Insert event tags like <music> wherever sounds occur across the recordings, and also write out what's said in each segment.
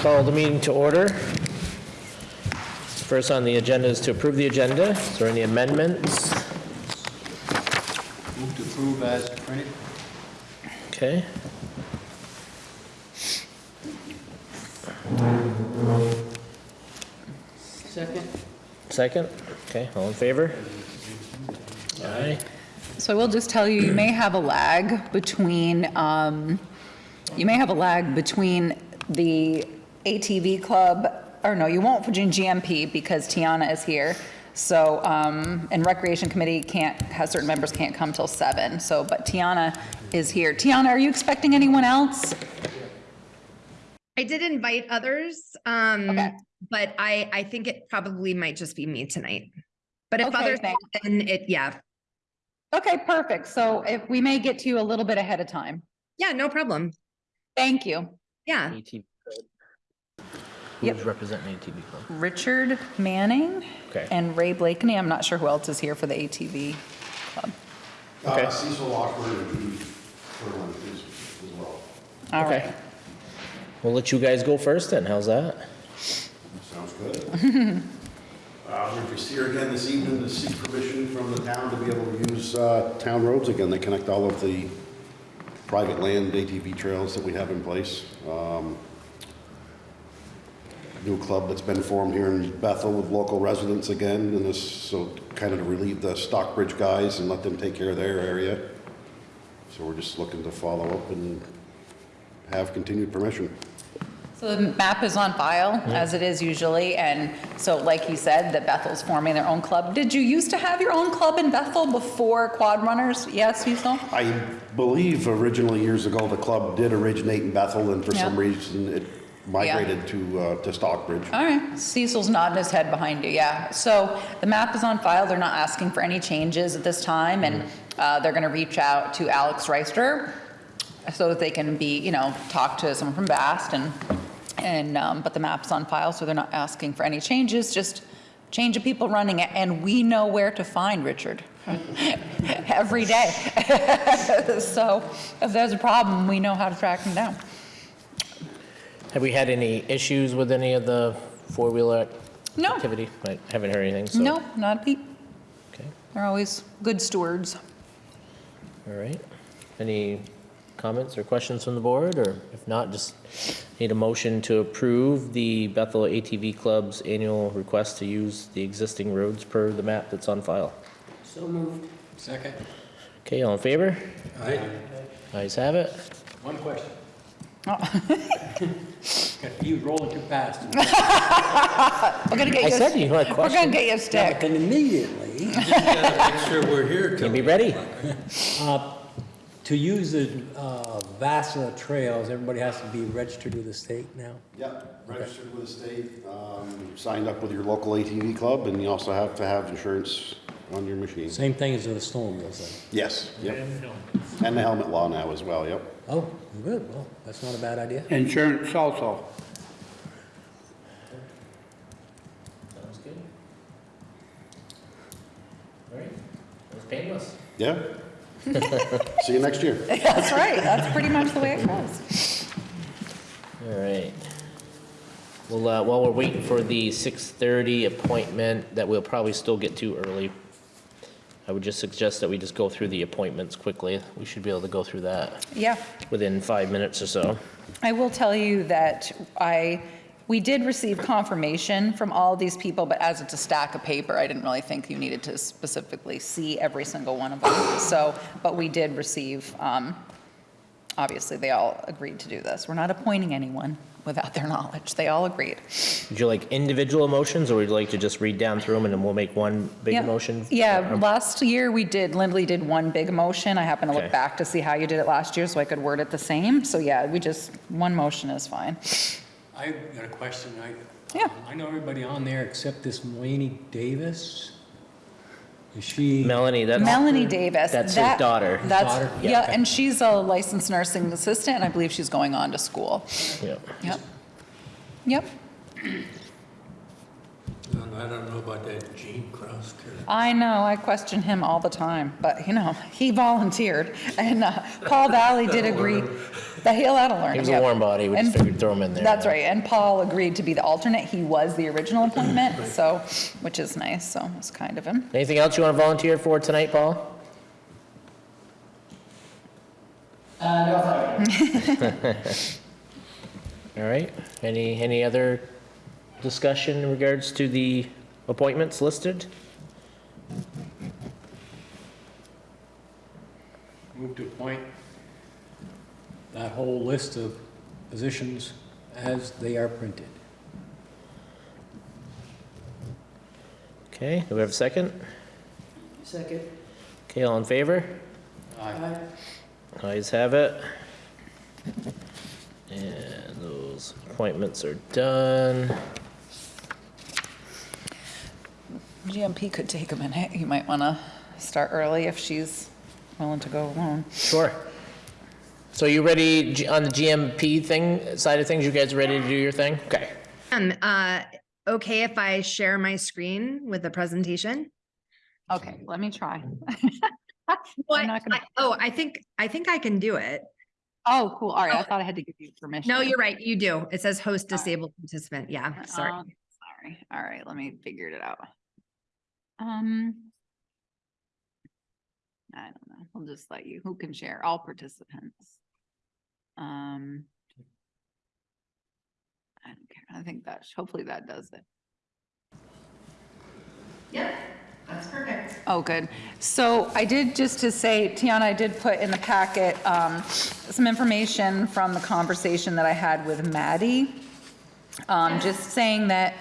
Call the meeting to order. First on the agenda is to approve the agenda. Is there any amendments? Move to approve as printed. Okay. Second. Second? Okay, all in favor? Aye. So I will just tell you, you may have a lag between, um, you may have a lag between the ATV club, or no, you won't for GMP because Tiana is here. So, um, and Recreation Committee can't, has certain members can't come till seven, so, but Tiana is here. Tiana, are you expecting anyone else? I did invite others, um, Okay. but I, I think it probably might just be me tonight. But if Okay, others, thanks. then it, yeah, Okay, perfect. So if we may get to you a little bit ahead of time. yeah, no problem. Thank you. Yeah, ATV club. Yep. Who's representing ATV club? Richard Manning Okay. and Ray Blakeney. I'm not sure who else is here for the ATV club. Okay. Uh, Cecil Lockwood and Pete Furlan is as well. All Okay. right. We'll let you guys go first then. How's that? Sounds good. <laughs> Uh, We're just here again this evening to seek permission from the town to be able to use uh, town roads again. They connect all of the private land ATV trails that we have in place. Um, New club that's been formed here in Bethel with local residents again, and this, so kind of to relieve the Stockbridge guys and let them take care of their area. So we're just looking to follow up and have continued permission. So the map is on file, as it is usually, and so like you said, that Bethel's forming their own club. Did you used to have your own club in Bethel before Quad Runners? Yes, you still? I believe originally years ago, the club did originate in Bethel, and for some reason, it migrated to, uh, to Stockbridge. All right, Cecil's nodding his head behind you, yeah. So the map is on file, they're not asking for any changes at this time, and uh, they're gonna reach out to Alex Reister so that they can be, you know, talk to someone from Bast and, and, um, but the map's on file, so they're not asking for any changes, just change of people running it, and we know where to find Richard <laughs> <laughs> every day. <laughs> So if there's a problem, we know how to track him down. Have we had any issues with any of the four-wheeler No. activity? I haven't heard anything, so. No, not a peep. Okay, They're always good stewards. all right. Any comments or questions from the board, or if not, just need a motion to approve the Bethel ATV Club's annual request to use the existing roads per the map that's on file. So moved. Second. Okay, all in favor? Aye. Ayes have it. One question. Oh. <laughs> Got you rolling too fast. <laughs> We're gonna get I you. a- said you had a We're gonna get you a stick. Then immediately, <laughs> Make sure we're here Can till. be ready. <laughs> uh, to use the uh, VASA trails, everybody has to be registered with the state now? Yep, registered with the state, um, signed up with your local ATV club, and you also have to have insurance on your machine. Same thing as the snowmobiles then? Yes, yep. And the helmet law now as well, yep. Oh, good, well, that's not a bad idea. Insurance also. Sounds good. All right, that was painless. Yeah. <laughs> See you next year. <laughs> That's right, that's pretty much the way it goes. All right. Well, uh, while we're waiting for the 6:30 appointment that we'll probably still get to early, I would just suggest that we just go through the appointments quickly. We should be able to go through that Yeah, within five minutes or so. I will tell you that I, we did receive confirmation from all these people, but as it's a stack of paper, I didn't really think you needed to specifically see every single one of them. So, but we did receive, um, obviously, they all agreed to do this. We're not appointing anyone without their knowledge. They all agreed. Would you like individual motions, or would you like to just read down through them and then we'll make one big Yeah. motion? Yeah, last year we did, Lindley did one big motion. I happened to Okay. look back to see how you did it last year, so I could word it the same. So yeah, we just, one motion is fine. I got a question. I, Yeah. Um, I know everybody on there except this Mulaney Davis. Is she? Melanie, that's. Melanie Davis. That's his that- daughter. That's, Daughter? yeah, Yeah. and she's a licensed nursing assistant, and I believe she's going on to school. Yeah. Yep. Yep. I don't know about that Gene Cross character. I know, I question him all the time, but you know, he volunteered. And uh, Paul Valley did agree, That he'll, that'll learn. He was a warm body, we just figured throw him in there. That's right, and Paul agreed to be the alternate. He was the original mm-hmm. appointment, so, which is nice, so it's kind of him. Anything else you want to volunteer for tonight, Paul? Uh, <laughs> All right, any, any other discussion in regards to the appointments listed? Move to appoint that whole list of positions as they are printed. Okay, do we have a second? Second. Okay, all in favor? Aye. Ayes have it. And those appointments are done. GMP could take a minute. You might want to start early if she's willing to go alone. Sure. So you ready G- on the GMP thing, side of things? You guys ready to do your thing? Okay. Um, uh, okay if I share my screen with the presentation? Okay, let me try. Well, <laughs> I'm not gonna- I- Oh, I think, I think I can do it. Oh, cool. All right, I Oh. thought I had to give you permission. No, you're right, you do. It says host All right. disabled participant. Yeah, sorry. Um, Sorry. All right, let me figure it out. Um. I don't know. I'll just let you, who can share? All participants. Um. I don't care. I think that, hopefully that does it. Yep, that's perfect. Oh, good. So I did, just to say, Tiana, I did put in the packet um, some information from the conversation that I had with Maddie. Um, Just saying that,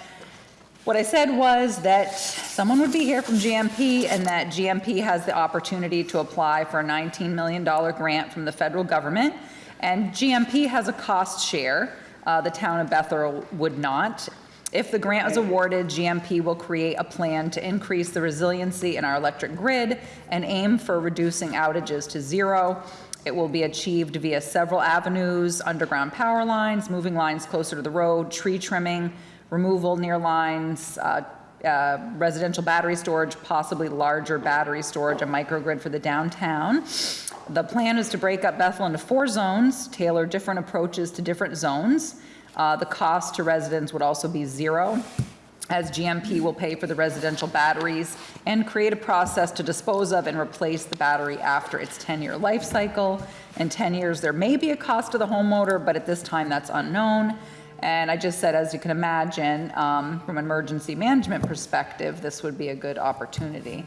what I said was that someone would be here from GMP and that GMP has the opportunity to apply for a $19 million grant from the federal government. And GMP has a cost share. Uh, The town of Bethel would not. If the grant is awarded, GMP will create a plan to increase the resiliency in our electric grid and aim for reducing outages to zero. It will be achieved via several avenues, underground power lines, moving lines closer to the road, tree trimming, removal near lines, uh, uh, residential battery storage, possibly larger battery storage, a microgrid for the downtown. The plan is to break up Bethel into four zones, tailor different approaches to different zones. Uh, The cost to residents would also be zero, as GMP will pay for the residential batteries and create a process to dispose of and replace the battery after its 10-year life cycle. In 10 years, there may be a cost to the homeowner, but at this time, that's unknown. And I just said, as you can imagine, um, from an emergency management perspective, this would be a good opportunity.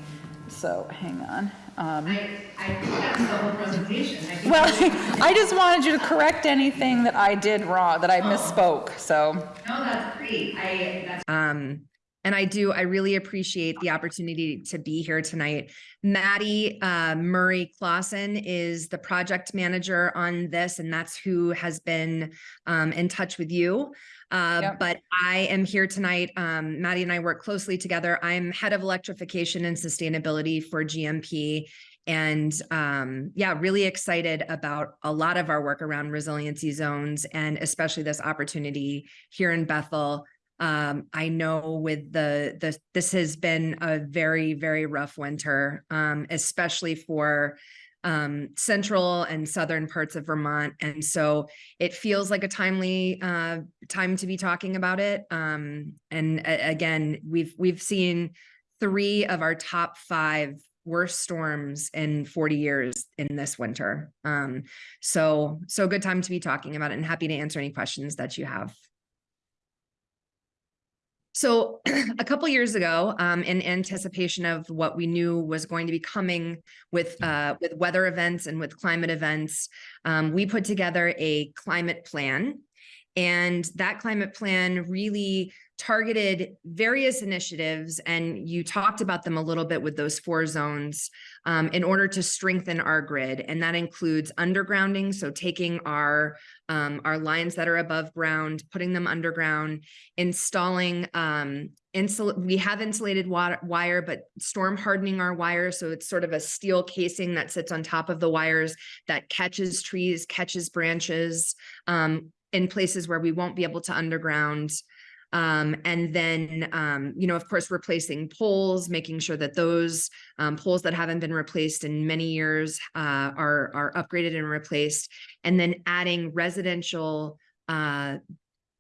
So, hang on. Um, I, I that's the whole presentation. I Well, <laughs> I just wanted you to correct anything that I did wrong, that I misspoke, so. No, that's great. I, that's Um, and I do, I really appreciate the opportunity to be here tonight. Maddie uh, Murray Clausen is the project manager on this, and that's who has been um, in touch with you. Uh, Yep. But I am here tonight. Um, Maddie and I work closely together. I'm head of electrification and sustainability for GMP. And um, yeah, really excited about a lot of our work around resiliency zones and especially this opportunity here in Bethel um, I know with the, the, this has been a very, very rough winter, um, especially for um, central and southern parts of Vermont. And so it feels like a timely uh, time to be talking about it. Um, and again, we've, we've seen three of our top five worst storms in 40 years in this winter. Um, so, so good time to be talking about it and happy to answer any questions that you have. So <clears throat> a couple years ago, um, in anticipation of what we knew was going to be coming with uh, with weather events and with climate events, um, we put together a climate plan. And that climate plan really targeted various initiatives, and you talked about them a little bit with those four zones um, in order to strengthen our grid. And that includes undergrounding, so taking our um, our lines that are above ground, putting them underground, installing um, insul we have insulated wire, but storm hardening our wire. So it's sort of a steel casing that sits on top of the wires that catches trees, catches branches um, in places where we won't be able to underground. Um, and then, um, you know, of course, replacing poles, making sure that those um, poles that haven't been replaced in many years uh, are are upgraded and replaced, and then adding residential uh,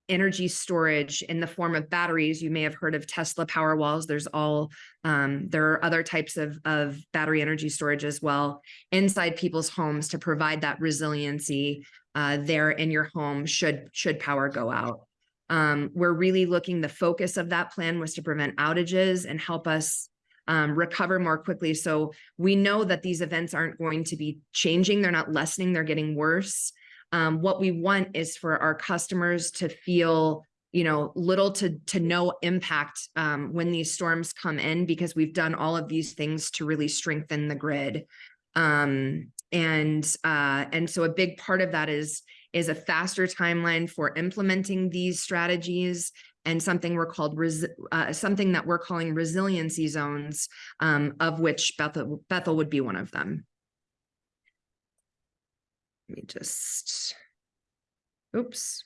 energy storage in the form of batteries. You may have heard of Tesla power walls. There's all um, there are other types of of battery energy storage as well inside people's homes to provide that resiliency uh, there in your home should should power go out. Um, we're really looking, the focus of that plan was to prevent outages and help us um, recover more quickly. So we know that these events aren't going to be changing. They're not lessening, they're getting worse. Um, what we want is for our customers to feel you know, little to to no impact um, when these storms come in because we've done all of these things to really strengthen the grid. Um, and uh, and so a big part of that is is a faster timeline for implementing these strategies and something we're called uh, something that we're calling resiliency zones, um, of which Bethel Bethel would be one of them. Let me just, oops.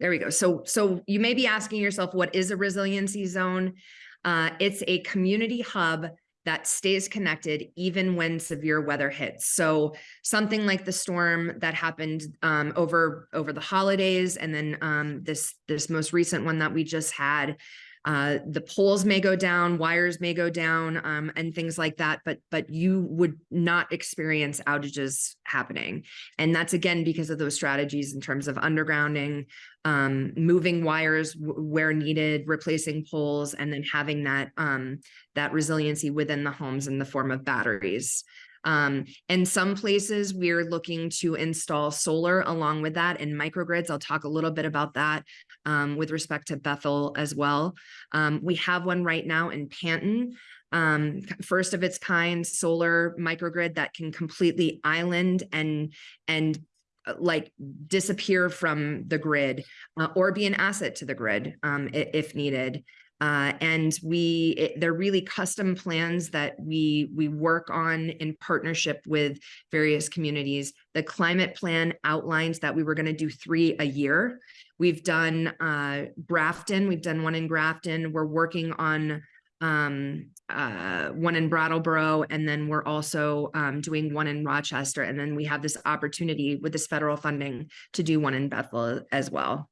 There we go. So so you may be asking yourself, what is a resiliency zone? Uh, it's a community hub that stays connected even when severe weather hits. So something like the storm that happened um, over over the holidays, and then um, this this most recent one that we just had. Uh, the poles may go down, wires may go down, um, and things like that, but but you would not experience outages happening, and that's again because of those strategies in terms of undergrounding, um, moving wires where needed, replacing poles, and then having that um, that resiliency within the homes in the form of batteries. Um, in some places, we're looking to install solar along with that and microgrids. I'll talk a little bit about that um, with respect to Bethel as well. Um, we have one right now in Panton, um, first of its kind solar microgrid that can completely island and and like disappear from the grid uh, or be an asset to the grid um, if needed. Uh, and we, it- they're really custom plans that we, we work on in partnership with various communities. The climate plan outlines that we were going to do three a year. We've done uh, Grafton, we've done one in Grafton. We're working on um uh one in Brattleboro and then we're also um doing one in Rochester and then we have this opportunity with this federal funding to do one in Bethel as well.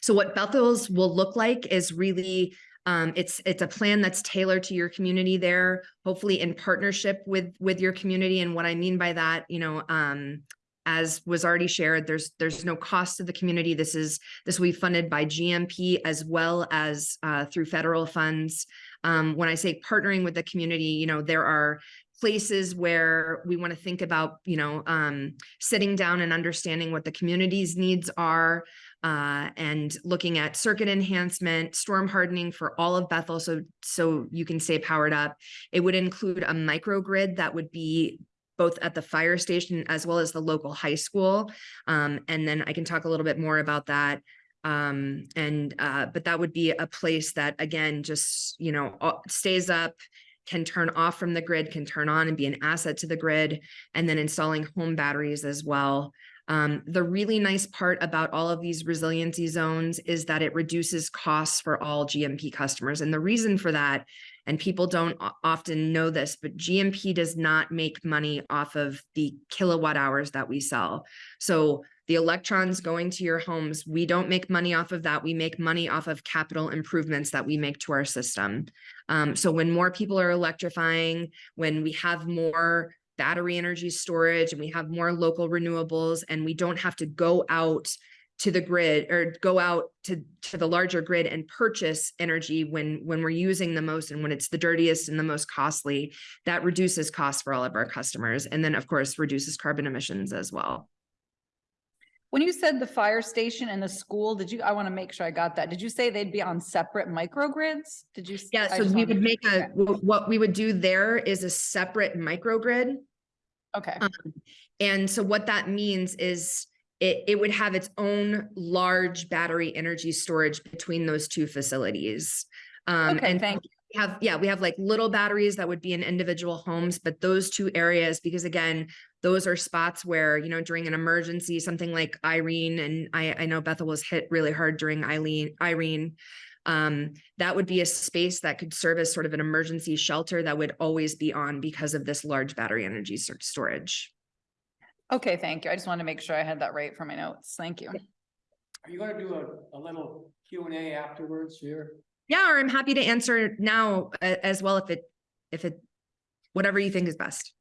So what Bethel's will look like is really um it's it's a plan that's tailored to your community there, hopefully in partnership with with your community and what I mean by that, you know, um as was already shared, there's there's no cost to the community. This is this will be funded by GMP as well as uh, through federal funds. Um, when I say partnering with the community, you know, there are places where we want to think about, you know, um, sitting down and understanding what the community's needs are uh, and looking at circuit enhancement, storm hardening for all of Bethel so so you can stay powered up. It would include a microgrid that would be both at the fire station as well as the local high school. Um, and then I can talk a little bit more about that. Um, and, uh, but that would be a place that again, just, you know, stays up, can turn off from the grid, can turn on and be an asset to the grid, and then installing home batteries as well. Um, the really nice part about all of these resiliency zones is that it reduces costs for all GMP customers. And the reason for that, and people don't often know this, but GMP does not make money off of the kilowatt hours that we sell. So the electrons going to your homes, we don't make money off of that. We make money off of capital improvements that we make to our system. Um, so when more people are electrifying, when we have more battery energy storage and we have more local renewables and we don't have to go out to the grid or go out to to the larger grid and purchase energy when when we're using the most and when it's the dirtiest and the most costly that reduces costs for all of our customers and then of course reduces carbon emissions as well When you said the fire station and the school, did you, I want to make sure I got that. Did you say they'd be on separate microgrids? Did you? yeah so we would make a what we would do there is a separate microgrid Okay, Um, And so what that means is it, it would have its own large battery energy storage between those two facilities. Um, okay, and thank you. we have, yeah, we have like little batteries that would be in individual homes, but those two areas, because again, those are spots where, you know, during an emergency, something like Irene, and I, I know Bethel was hit really hard during Eileen, Irene. Um, that would be a space that could serve as sort of an emergency shelter that would always be on because of this large battery energy storage. Okay, thank you. I just wanted to make sure I had that right for my notes. Thank you. Are you gonna do a, a little Q and A afterwards here? Yeah, or I'm happy to answer now a- as well if it, if it, whatever you think is best.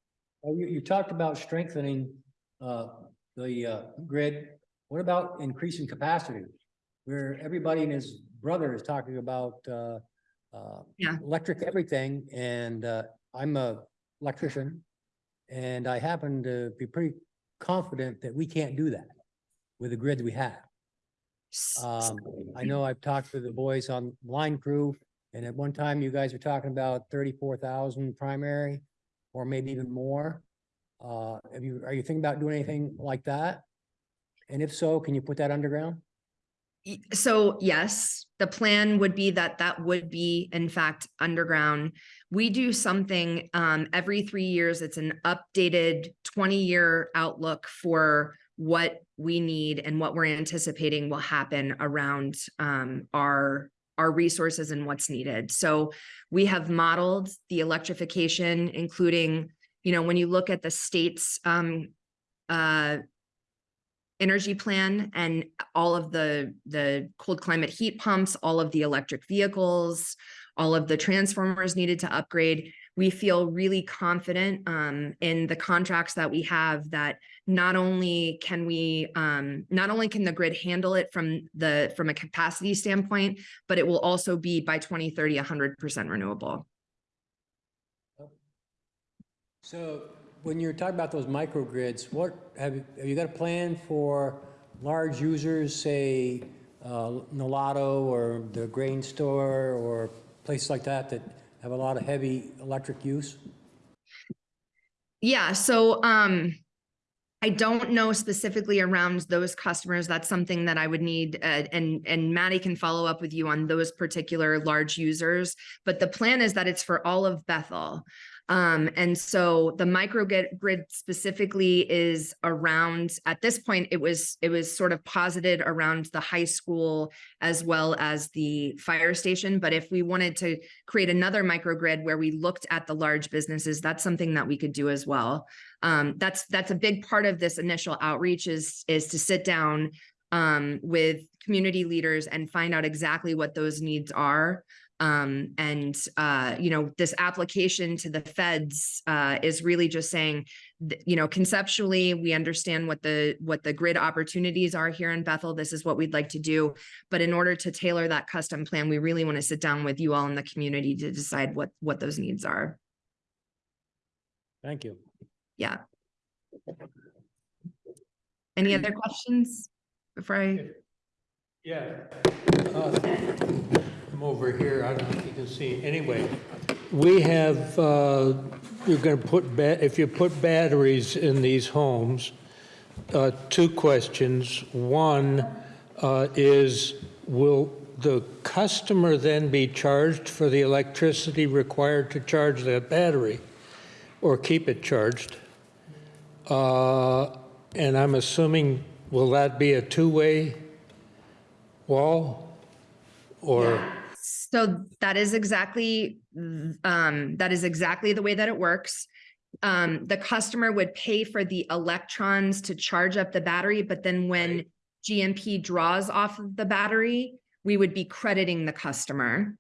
Oh, you, you talked about strengthening, uh, the, uh, grid. What about increasing capacity? Where everybody and his brother is talking about, uh, uh, Yeah. electric everything, and, uh, I'm a electrician. And I happen to be pretty confident that we can't do that with the grid we have. Um, I know I've talked to the boys on line crew, and at one time you guys were talking about thirty-four thousand primary, or maybe even more. Uh, have you, are you thinking about doing anything like that? And if so, can you put that underground? So yes, the plan would be that that would be in fact underground. We do something um every three years. It's an updated twenty-year outlook for what we need and what we're anticipating will happen around um our our resources and what's needed. So we have modeled the electrification, including, you know, when you look at the state's um uh energy plan and all of the, the cold climate heat pumps, all of the electric vehicles, all of the transformers needed to upgrade. We feel really confident um, in the contracts that we have that not only can we, um, not only can the grid handle it from the, from a capacity standpoint, but it will also be by 2030, hundred percent renewable. So when you're talking about those microgrids, what, have, you- have you got a plan for large users, say, uh, Nolato or the grain store or places like that that have a lot of heavy electric use? Yeah, so um I don't know specifically around those customers. That's something that I would need uh, and and Maddie can follow up with you on those particular large users. But the plan is that it's for all of Bethel. Um, and so the microgrid grid specifically is around, at this point, it was, it was sort of posited around the high school as well as the fire station. But if we wanted to create another microgrid where we looked at the large businesses, that's something that we could do as well. Um, that's, that's a big part of this initial outreach is, is to sit down um, with community leaders and find out exactly what those needs are. Um, and, uh, you know, this application to the feds, uh, is really just saying, you know, conceptually, we understand what the, what the grid opportunities are here in Bethel. This is what we'd like to do. But in order to tailor that custom plan, we really want to sit down with you all in the community to decide what, what those needs are. Thank you. Yeah. Any other questions before I? Yeah. Uh, Over here, I don't know if you can see, anyway. We have, uh, you're gonna put, ba- if you put batteries in these homes, uh, two questions. One uh, is, will the customer then be charged for the electricity required to charge that battery? Or keep it charged? Uh, And I'm assuming, will that be a two-way wall? Or, So that is exactly, um, that is exactly the way that it works. Um, the customer would pay for the electrons to charge up the battery, but then when GMP draws off of the battery, we would be crediting the customer.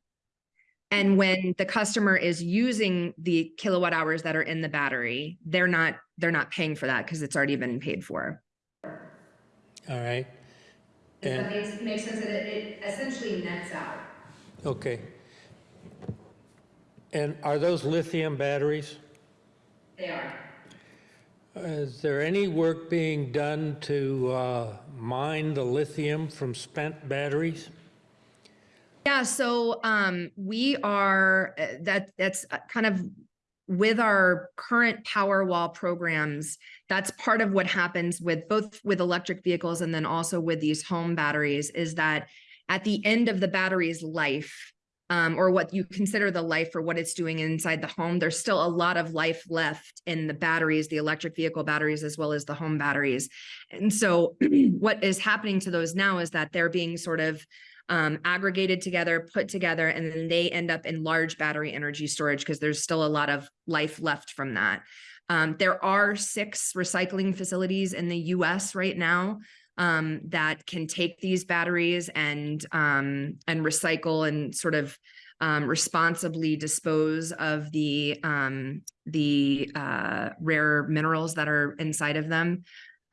And when the customer is using the kilowatt hours that are in the battery, they're not, they're not paying for that because it's already been paid for. all right? And, makes, makes sense? It, it essentially nets out. Okay. And are those lithium batteries? They are. Is there any work being done to uh, mine the lithium from spent batteries? Yeah, so um, we are, uh, that, that's kind of with our current Powerwall programs, that's part of what happens with both with electric vehicles and then also with these home batteries is that at the end of the battery's life, um, or what you consider the life or what it's doing inside the home, there's still a lot of life left in the batteries, the electric vehicle batteries, as well as the home batteries. And so <clears throat> what is happening to those now is that they're being sort of um, aggregated together, put together, and then they end up in large battery energy storage because there's still a lot of life left from that. Um, there are six recycling facilities in the US right now um, that can take these batteries and um, and recycle and sort of um, responsibly dispose of the um, the uh, rare minerals that are inside of them.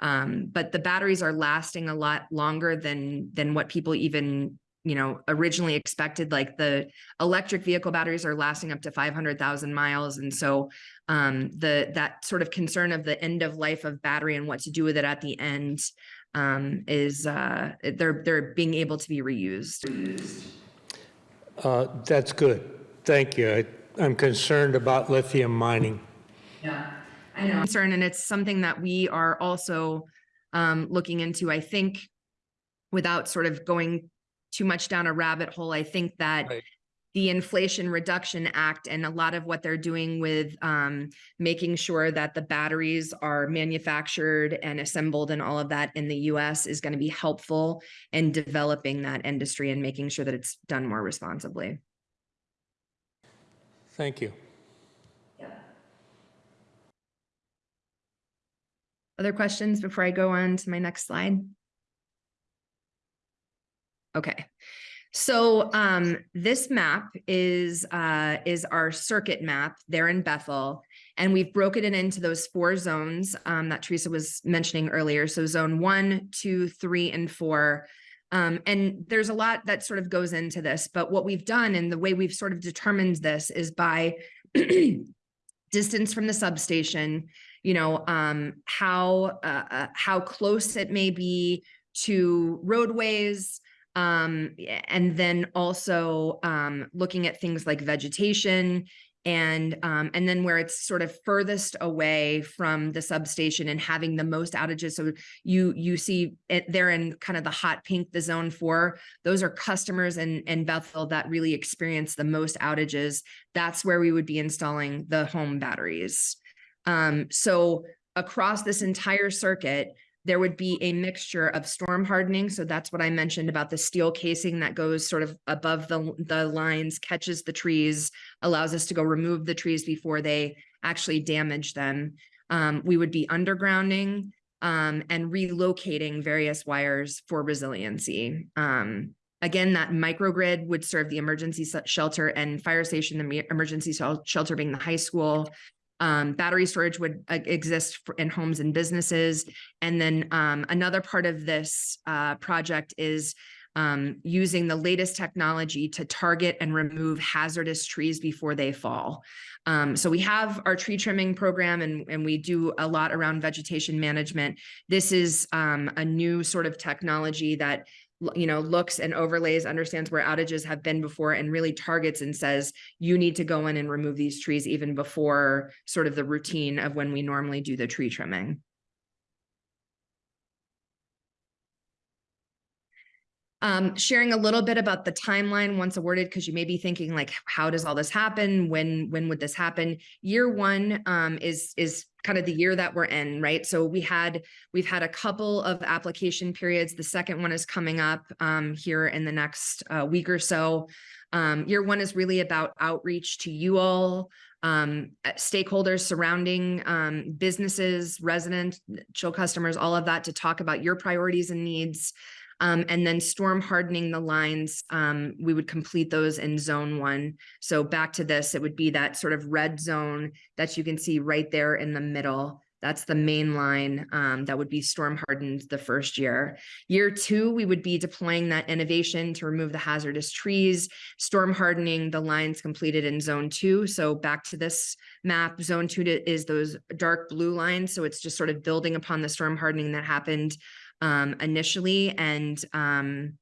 Um, but the batteries are lasting a lot longer than than what people even you know originally expected. Like the electric vehicle batteries are lasting up to 500,000 miles, and so um, the that sort of concern of the end of life of battery and what to do with it at the end um, is uh, they're they're being able to be reused. Uh, That's good. Thank you. I- I'm concerned about lithium mining. Yeah, I know. Concern, and it's something that we are also um, looking into. I think without sort of going too much down a rabbit hole, I think that Right. The Inflation Reduction Act and a lot of what they're doing with um, making sure that the batteries are manufactured and assembled and all of that in the US is going to be helpful in developing that industry and making sure that it's done more responsibly. Thank you. Other questions before I go on to my next slide? Okay, so um, this map is uh, is our circuit map there in Bethel, and we've broken it into those four zones um, that Teresa was mentioning earlier. So zone one, two, three, and four. Um, and there's a lot that sort of goes into this, but what we've done and the way we've sort of determined this is by <clears throat> distance from the substation, you know, um, how, uh, uh, how close it may be to roadways, um, and then also, um, looking at things like vegetation and, um, and then where it's sort of furthest away from the substation and having the most outages. So you, you see it there in kind of the hot pink, the zone four, those are customers in, in Bethel that really experience the most outages. That's where we would be installing the home batteries. Um, so across this entire circuit, there would be a mixture of storm hardening. So that's what I mentioned about the steel casing that goes sort of above the, the lines, catches the trees, allows us to go remove the trees before they actually damage them. Um, we would be undergrounding um, and relocating various wires for resiliency. Um, Again, that microgrid would serve the emergency shelter and fire station, the emergency shelter being the high school. Um, battery storage would uh, exist in homes and businesses. And then um, another part of this uh, project is um, using the latest technology to target and remove hazardous trees before they fall. Um, so we have our tree trimming program and, and we do a lot around vegetation management. This is um, a new sort of technology that you know, looks and overlays, understands where outages have been before and really targets and says, you need to go in and remove these trees even before sort of the routine of when we normally do the tree trimming. Um, sharing a little bit about the timeline once awarded, because you may be thinking like, how does all this happen? When, when would this happen? Year one um, is, is kind of the year that we're in, right? So we had, we've had a couple of application periods. The second one is coming up um, here in the next uh, week or so. Um, year one is really about outreach to you all, um, uh, stakeholders surrounding um, businesses, residents, chill customers, all of that to talk about your priorities and needs. Um, and then storm hardening the lines, um, we would complete those in zone one. So back to this, it would be that sort of red zone that you can see right there in the middle. That's the main line um, that would be storm hardened the first year. Year two, we would be deploying that innovation to remove the hazardous trees, storm hardening the lines completed in zone two. So back to this map, zone two is those dark blue lines. So it's just sort of building upon the storm hardening that happened um, initially and um,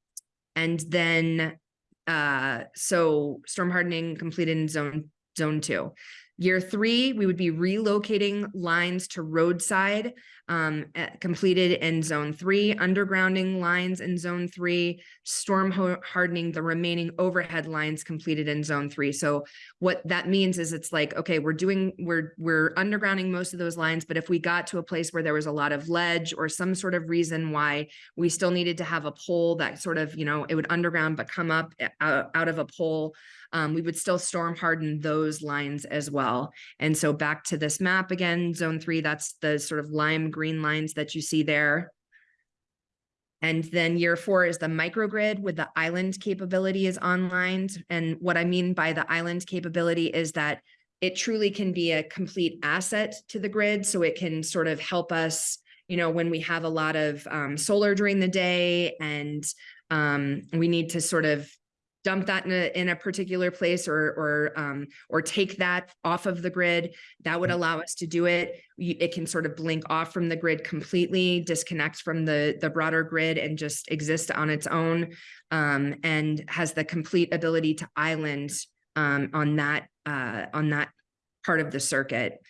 and then uh, so storm hardening completed in zone zone two. Year three, we would be relocating lines to roadside um, completed in zone three, undergrounding lines in zone three, storm hardening the remaining overhead lines completed in zone three. So what that means is it's like, okay, we're doing, we're, we're undergrounding most of those lines, but if we got to a place where there was a lot of ledge or some sort of reason why we still needed to have a pole that sort of, you know, it would underground but come up eh, out, out of a pole, um, we would still storm harden those lines as well. And so back to this map again, zone three, that's the sort of lime green lines that you see there. And then year four is the microgrid with the island capability is online. And what I mean by the island capability is that it truly can be a complete asset to the grid. So it can sort of help us, you know, when we have a lot of um, solar during the day and um, we need to sort of dump that in a, in a particular place or, or, um, or take that off of the grid, that would allow us to do it. It can sort of blink off from the grid completely, disconnect from the, the broader grid and just exist on its own. Um, and has the complete ability to island, um, on that, uh, on that part of the circuit.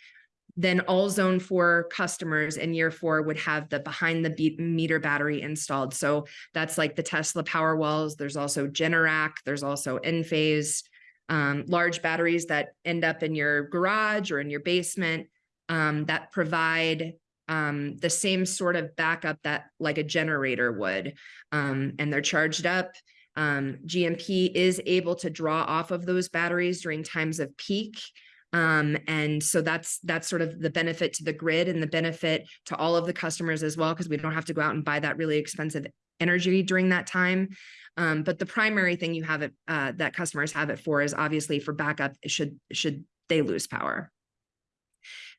Then all zone four customers in year four would have the behind the meter battery installed. So that's like the Tesla power walls. There's also Generac. There's also Enphase, um, large batteries that end up in your garage or in your basement um, that provide um, the same sort of backup that like a generator would. Um, and they're charged up. Um, GMP is able to draw off of those batteries during times of peak. Um, and so that's, that's sort of the benefit to the grid and the benefit to all of the customers as well, because we don't have to go out and buy that really expensive energy during that time. Um, but the primary thing you have it, uh, that customers have it for is obviously for backup, should, should they lose power.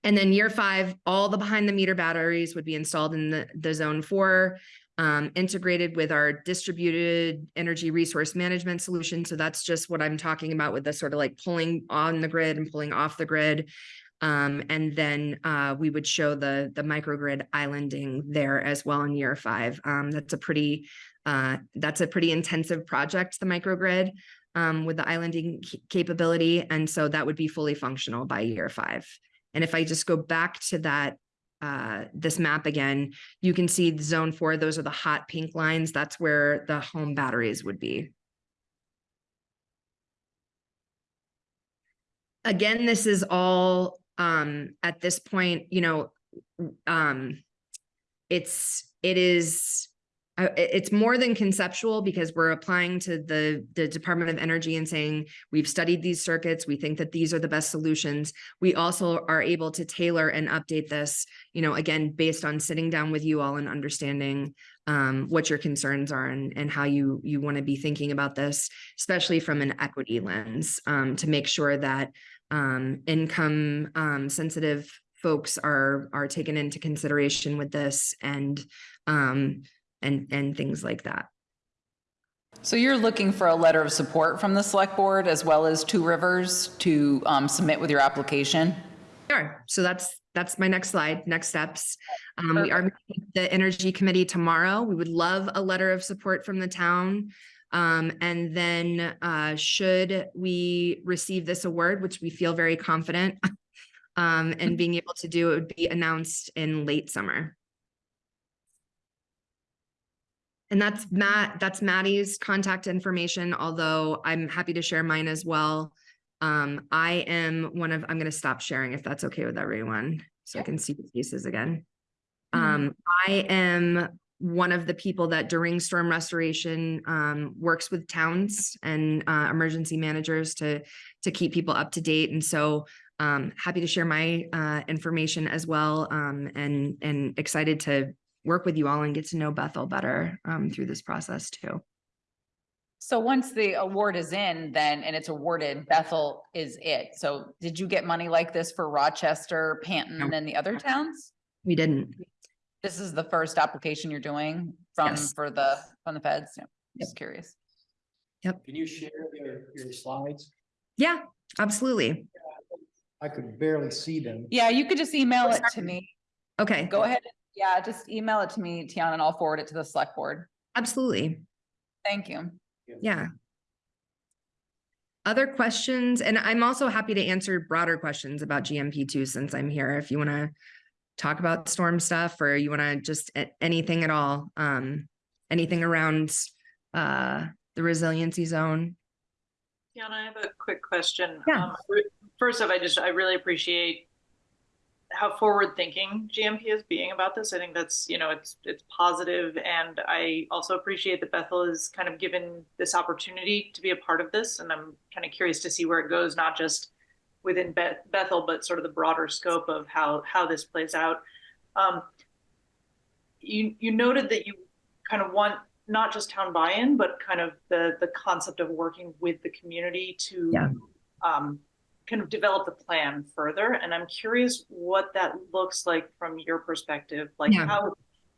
And then year five, all the behind the meter batteries would be installed in the, the zone four, um, integrated with our distributed energy resource management solution. So that's just what I'm talking about with the sort of like pulling on the grid and pulling off the grid. Um, and then uh, we would show the the microgrid islanding there as well in year five. Um, that's a pretty uh, that's a pretty intensive project, the microgrid um, with the islanding capability, and so that would be fully functional by year five. And if I just go back to that uh, this map again, you can see zone four. Those are the hot pink lines. That's where the home batteries would be. Again, this is all um at this point, you know, um it's it is it's more than conceptual because we're applying to the the Department of Energy and saying we've studied these circuits, we think that these are the best solutions. We also are able to tailor and update this, you know, again, based on sitting down with you all and understanding um what your concerns are and and how you you want to be thinking about this, especially from an equity lens, um to make sure that um income um sensitive folks are are taken into consideration with this and um and and things like that. So you're looking for a letter of support from the select board as well as Two Rivers to um, submit with your application? Sure. So that's that's my next slide, next steps. Um, we are meeting the energy committee tomorrow. We would love a letter of support from the town. Um, and then uh, should we receive this award, which we feel very confident <laughs> um, and being able to do, it would be announced in late summer. And that's Matt, that's Maddie's contact information, although I'm happy to share mine as well. Um, I am one of, I'm gonna stop sharing if that's okay with everyone, so I can see the faces again. Um, I am one of the people that during storm restoration, um, works with towns and, uh, emergency managers to, to keep people up to date. And so, um, happy to share my, uh, information as well, um, and, and excited to work with you all and get to know Bethel better, um, through this process too. So once the award is in, then, and it's awarded, Bethel is it. So did you get money like this for Rochester, Panton, and the other towns? We didn't. This is the first application you're doing from, Yes. for the, from the feds? Yeah, Just curious. Yep. Can you share your, your slides? Yeah, absolutely. I could barely see them. Yeah, you could just email it to me. Okay. Go ahead. Yeah, just email it to me, Tiana, and I'll forward it to the select board. Absolutely. Thank you. Yeah. Other questions, and I'm also happy to answer broader questions about GMP too, since I'm here, if you want to talk about storm stuff or you want to just a- anything at all, um, anything around, uh, the resiliency zone. Tiana, I have a quick question. Yeah. Um, First off, I just, I really appreciate how forward-thinking GMP is being about this. I think that's, you know, it's, it's positive, and I also appreciate that Bethel is kind of given this opportunity to be a part of this, and I'm kind of curious to see where it goes, not just within Beth- Bethel, but sort of the broader scope of how, how this plays out. Um, You, you noted that you kind of want not just town buy-in, but kind of the, the concept of working with the community to Yeah. um, kind of develop the plan further. And I'm curious what that looks like from your perspective. Like Yeah. how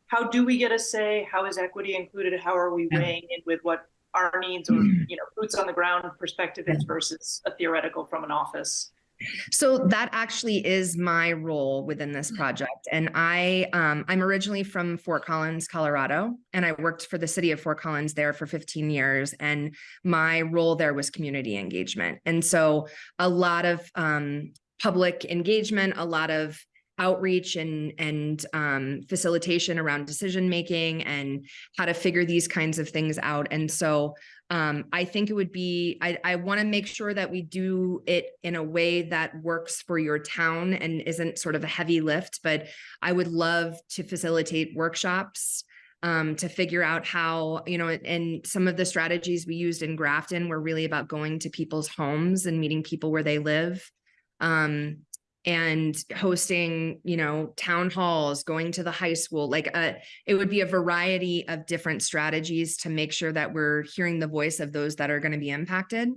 how do we get a say? How is equity included? How are we Yeah. weighing in with what our needs or mm-hmm. you know boots on the ground perspective is versus a theoretical from an office? So that actually is my role within this project. And I, um, I'm originally from Fort Collins, Colorado, and I worked for the city of Fort Collins there for 15 years. And my role there was community engagement. And so a lot of, um, public engagement, a lot of outreach and, and, um, facilitation around decision making and how to figure these kinds of things out. And so, um, I think it would be, I, I want to make sure that we do it in a way that works for your town and isn't sort of a heavy lift, but I would love to facilitate workshops um, to figure out how, you know, and some of the strategies we used in Grafton were really about going to people's homes and meeting people where they live. Um, and hosting, you know, town halls, going to the high school, like uh it would be a variety of different strategies to make sure that we're hearing the voice of those that are going to be impacted,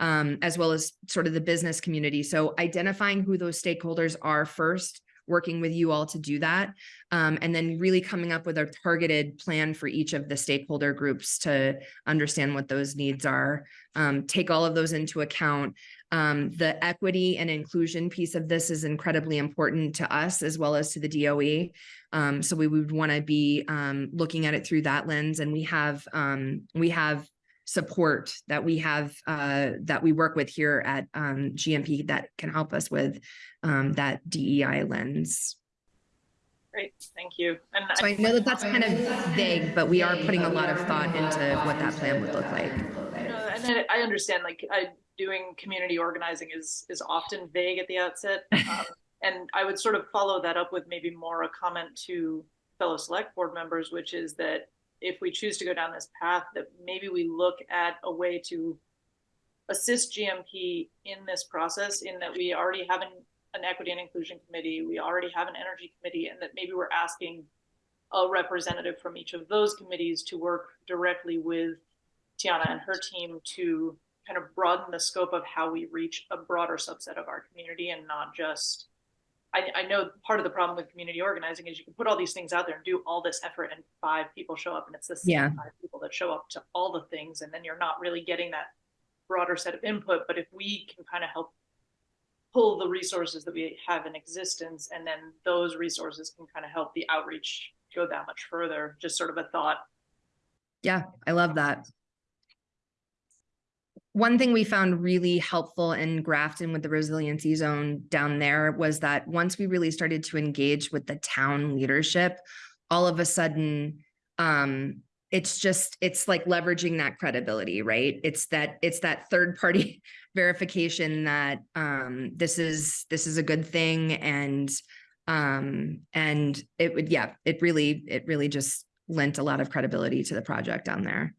um, as well as sort of the business community. So identifying who those stakeholders are first, working with you all to do that, um, and then really coming up with a targeted plan for each of the stakeholder groups to understand what those needs are, um, take all of those into account. Um, the equity and inclusion piece of this is incredibly important to us as well as to the DOE. Um, so we would want to be um, looking at it through that lens, and we have um, we have support that we have uh, that we work with here at um, GMP that can help us with um, that DEI lens. Great, thank you. And So I know that that's kind of vague, but we are putting a lot of thought into what that plan would look like. And I understand like I doing community organizing is is often vague at the outset. <laughs> Um, and I would sort of follow that up with maybe more a comment to fellow select board members, which is that if we choose to go down this path, that maybe we look at a way to assist GMP in this process in that we already have an, an equity and inclusion committee, we already have an energy committee, and that maybe we're asking a representative from each of those committees to work directly with Tiana and her team to kind of broaden the scope of how we reach a broader subset of our community and not just I, I know part of the problem with community organizing is you can put all these things out there and do all this effort and five people show up and it's the same Yeah. five people that show up to all the things and then you're not really getting that broader set of input but if we can kind of help pull the resources that we have in existence and then those resources can kind of help the outreach go that much further just sort of a thought Yeah, I love that. One thing we found really helpful in Grafton with the resiliency zone down there was that once we really started to engage with the town leadership, all of a sudden, um, it's just, it's like leveraging that credibility, right? It's that, it's that third party <laughs> verification that, um, this is, this is a good thing and, um, and it would, yeah, it really, it really just lent a lot of credibility to the project down there.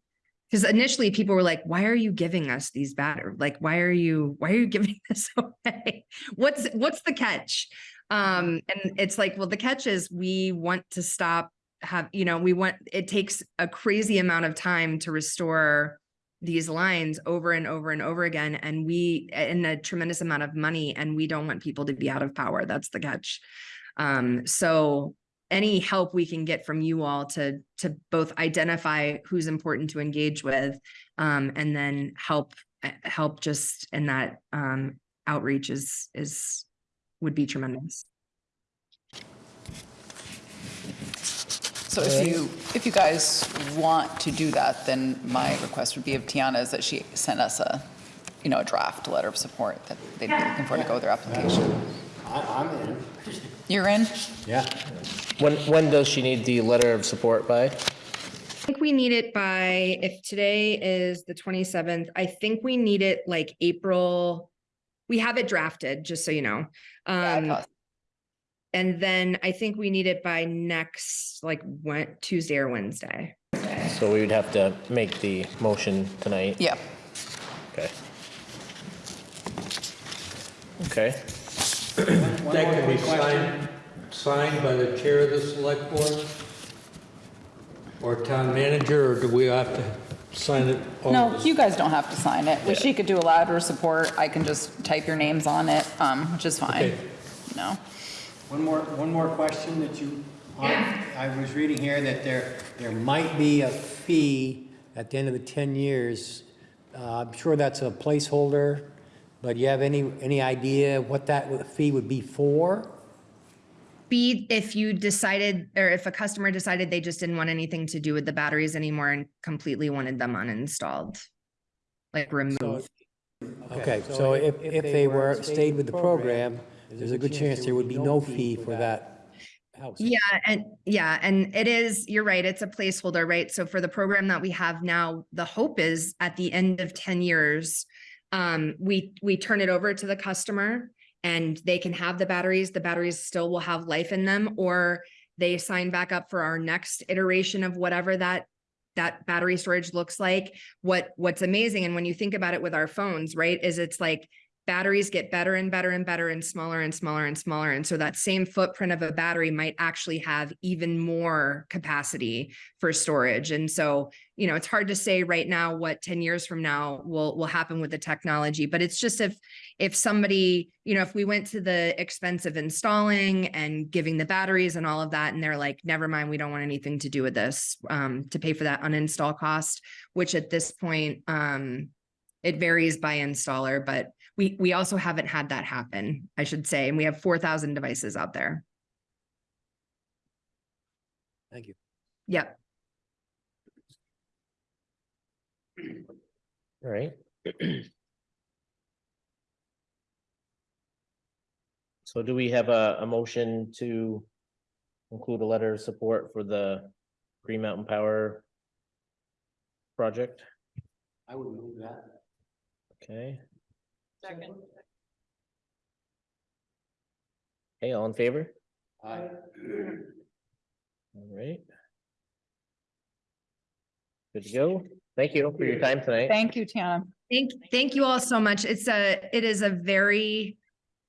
Because initially people were like, why are you giving us these batter? Like, why are you, why are you <laughs> giving this away? What's, what's the catch? Um, and it's like, well, the catch is we want to stop have, you know, we want, it takes a crazy amount of time to restore these lines over and over and over again. And we, and a tremendous amount of money, and we don't want people to be out of power. That's the catch. Um, so any help we can get from you all to to both identify who's important to engage with um, and then help uh, help just in that um, outreach is is would be tremendous. So if you, if you guys want to do that, then my request would be of Tiana is that she send us a, you know, a draft letter of support that they'd be looking for to go with their application. I, I'm in. You're in? Yeah. When, when does she need the letter of support by? I think we need it by, if today is the twenty-seventh, I think we need it like April. We have it drafted, just so you know. Um, and then I think we need it by next, like, Wed- Tuesday or Wednesday. So we would have to make the motion tonight. Yeah. Okay. Okay, That can be signed, signed by the chair of the select board? Or town manager, or do we have to sign it? all No, this- you guys don't have to sign it. Yeah. She could do a louder support. I can just type your names on it, um, which is fine. Okay. No. One more, one more question that you, I was reading here that there, there might be a fee at the end of the 10 years. Uh, I'm sure that's a placeholder, but you have any, any idea what that fee would be for? Be if you decided, or if a customer decided they just didn't want anything to do with the batteries anymore and completely wanted them uninstalled. Like removed. Okay, so if, if they were, stayed with the program, there's a good chance there would be no fee for that house. Yeah, and yeah, and it is, you're right, it's a placeholder, right? So for the program that we have now, the hope is at the end of ten years, um, we, we turn it over to the customer and they can have the batteries, the batteries still will have life in them, or they sign back up for our next iteration of whatever that that battery storage looks like. What what's amazing, and when you think about it with our phones, right, is it's like batteries get better and better and better and smaller and smaller and smaller. And so that same footprint of a battery might actually have even more capacity for storage. And so, you know, it's hard to say right now what 10 years from now will will happen with the technology, but it's just if if somebody, you know, if we went to the expense of installing and giving the batteries and all of that, and they're like, never mind, we don't want anything to do with this, um, to pay for that uninstall cost, which at this point, um, it varies by installer, but we, we also haven't had that happen, I should say, and we have four thousand devices out there. Thank you. Yep. all right. <clears throat> So do we have a, a motion to include a letter of support for the Green Mountain Power project? I would move that. Okay, Second. hey, all in favor? Aye. All right. Good to go. Thank you for your time tonight. Thank you, Tiana. Thank, thank you all so much. It's a, it is a very,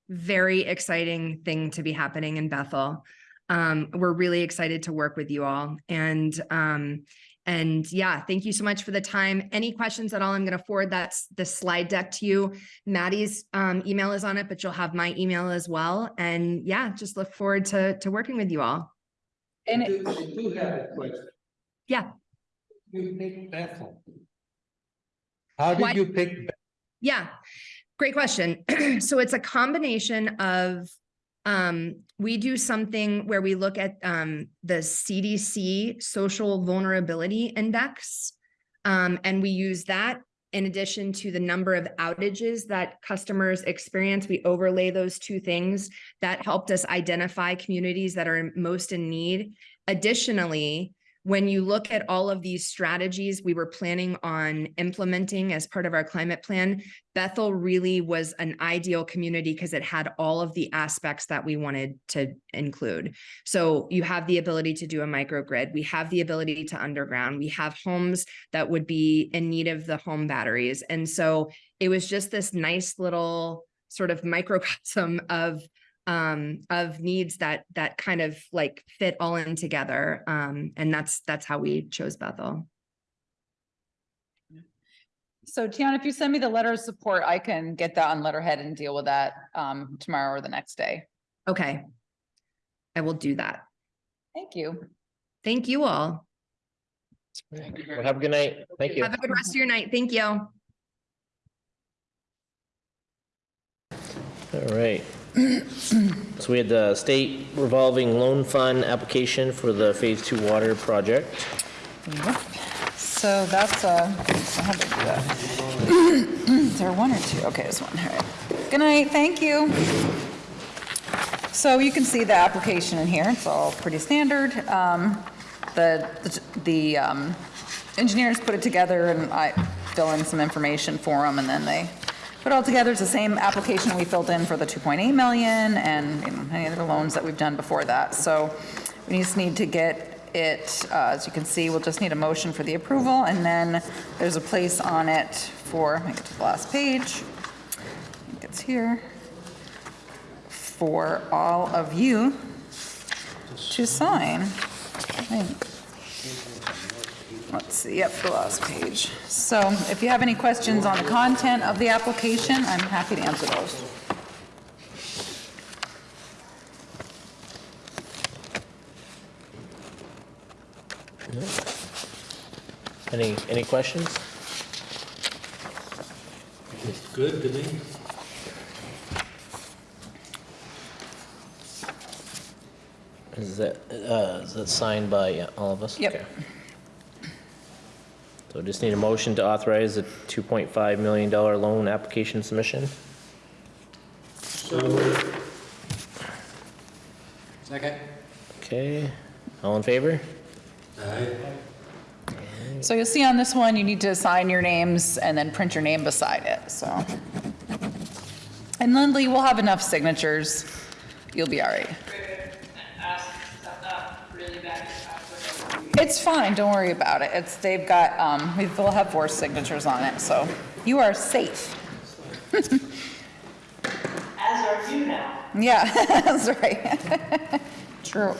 very exciting thing to be happening in Bethel. Um, we're really excited to work with you all and, um, and yeah, thank you so much for the time. Any questions at all? I'm going to forward that, the slide deck to you. Maddie's, um, email is on it, but you'll have my email as well. And yeah, just look forward to, to working with you all. And I it- do I do have a question. Yeah. You picked Bethel. How Why- did you pick? Bethel? Yeah, great question. <clears throat> So it's a combination of, um, we do something where we look at, um, the CDC Social Vulnerability Index. Um, and we use that in addition to the number of outages that customers experience. We overlay those two things that helped us identify communities that are most in need. Additionally, when you look at all of these strategies we were planning on implementing as part of our climate plan, Bethel really was an ideal community because it had all of the aspects that we wanted to include. So you have the ability to do a microgrid. We have the ability to underground. We have homes that would be in need of the home batteries. And so it was just this nice little sort of microcosm of um of needs that that kind of like fit all in together um and that's that's how we chose Bethel. So Tiana, if you send me the letter of support, I can get that on letterhead and deal with that, um, tomorrow or the next day. Okay. I will do that. Thank you. Thank you all. Well, have a good night. Thank you. Have a good rest of your night. Thank you. All right. So we had the state revolving loan fund application for the phase two water project. So that's, uh, did I do that? Is there one or two? Okay, there's one. All right. Good night. Thank you. So you can see the application in here, it's all pretty standard. Um, The, the- the um, engineers put it together and I fill in some information for them and then they put it all together. It's the same application we filled in for the 2.8 million and you know, any other loans that we've done before that. So we just need to get it, uh, as you can see, we'll just need a motion for the approval and then there's a place on it for, me get to the last page. I think it's here for all of you to sign. I. Let's see, yep, the last page. So if you have any questions on the content of the application, I'm happy to answer those. Any, any questions? It's good to me. Is that, uh, is that signed by yeah, all of us? Yep. Okay. So just need a motion to authorize a $2.5 million loan application submission? Second? Okay, all in favor? Aye. So you'll see on this one, you need to sign your names and then print your name beside it, so. And Lindley, we'll have enough signatures. You'll be all right. It's fine, don't worry about it. It's, they've got, um, we will have four signatures on it, so you are safe. As are you now. Yeah, <laughs> that's right. <laughs> True.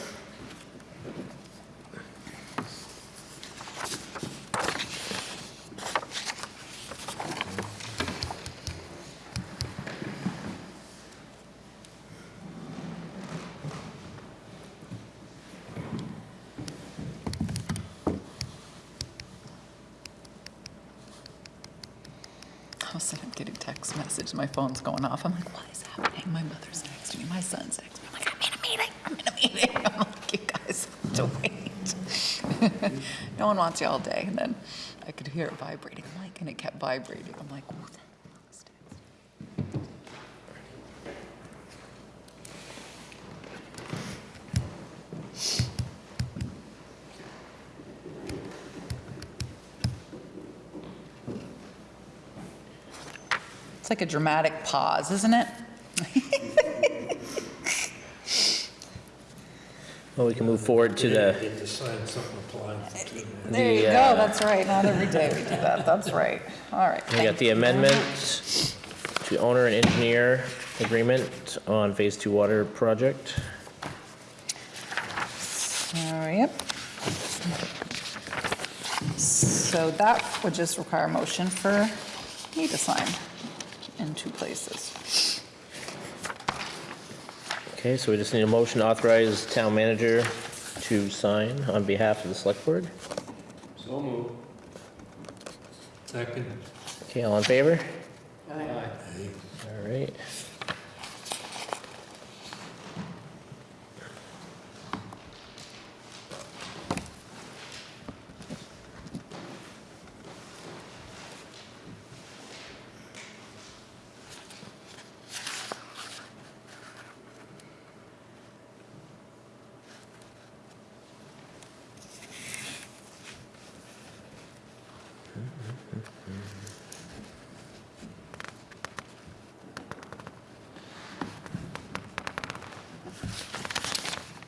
All of a sudden, I'm getting text message, my phone's going off. I'm like, what is happening? My mother's texting me, my son's texting me. I'm like, I'm in a meeting, I'm in a meeting. <laughs> I'm like, you guys have to wait. <laughs> No one wants you all day. And then I could hear it vibrating. I'm like, and it kept vibrating. I'm like, who the hell is texting? It's like a dramatic pause, isn't it? <laughs> Well, we can move forward to the, Get to sign something applying for two minutes. There you The, go, uh, that's right, not every day we do that, that's right. All right. we got the you. amendment to owner and engineer agreement on Phase Two water project. All right, yep. So that would just require a motion for me to sign in two places. Okay, so we just need a motion to authorize town manager to sign on behalf of the select board. So moved. Second. Okay, all in favor? Aye. All right.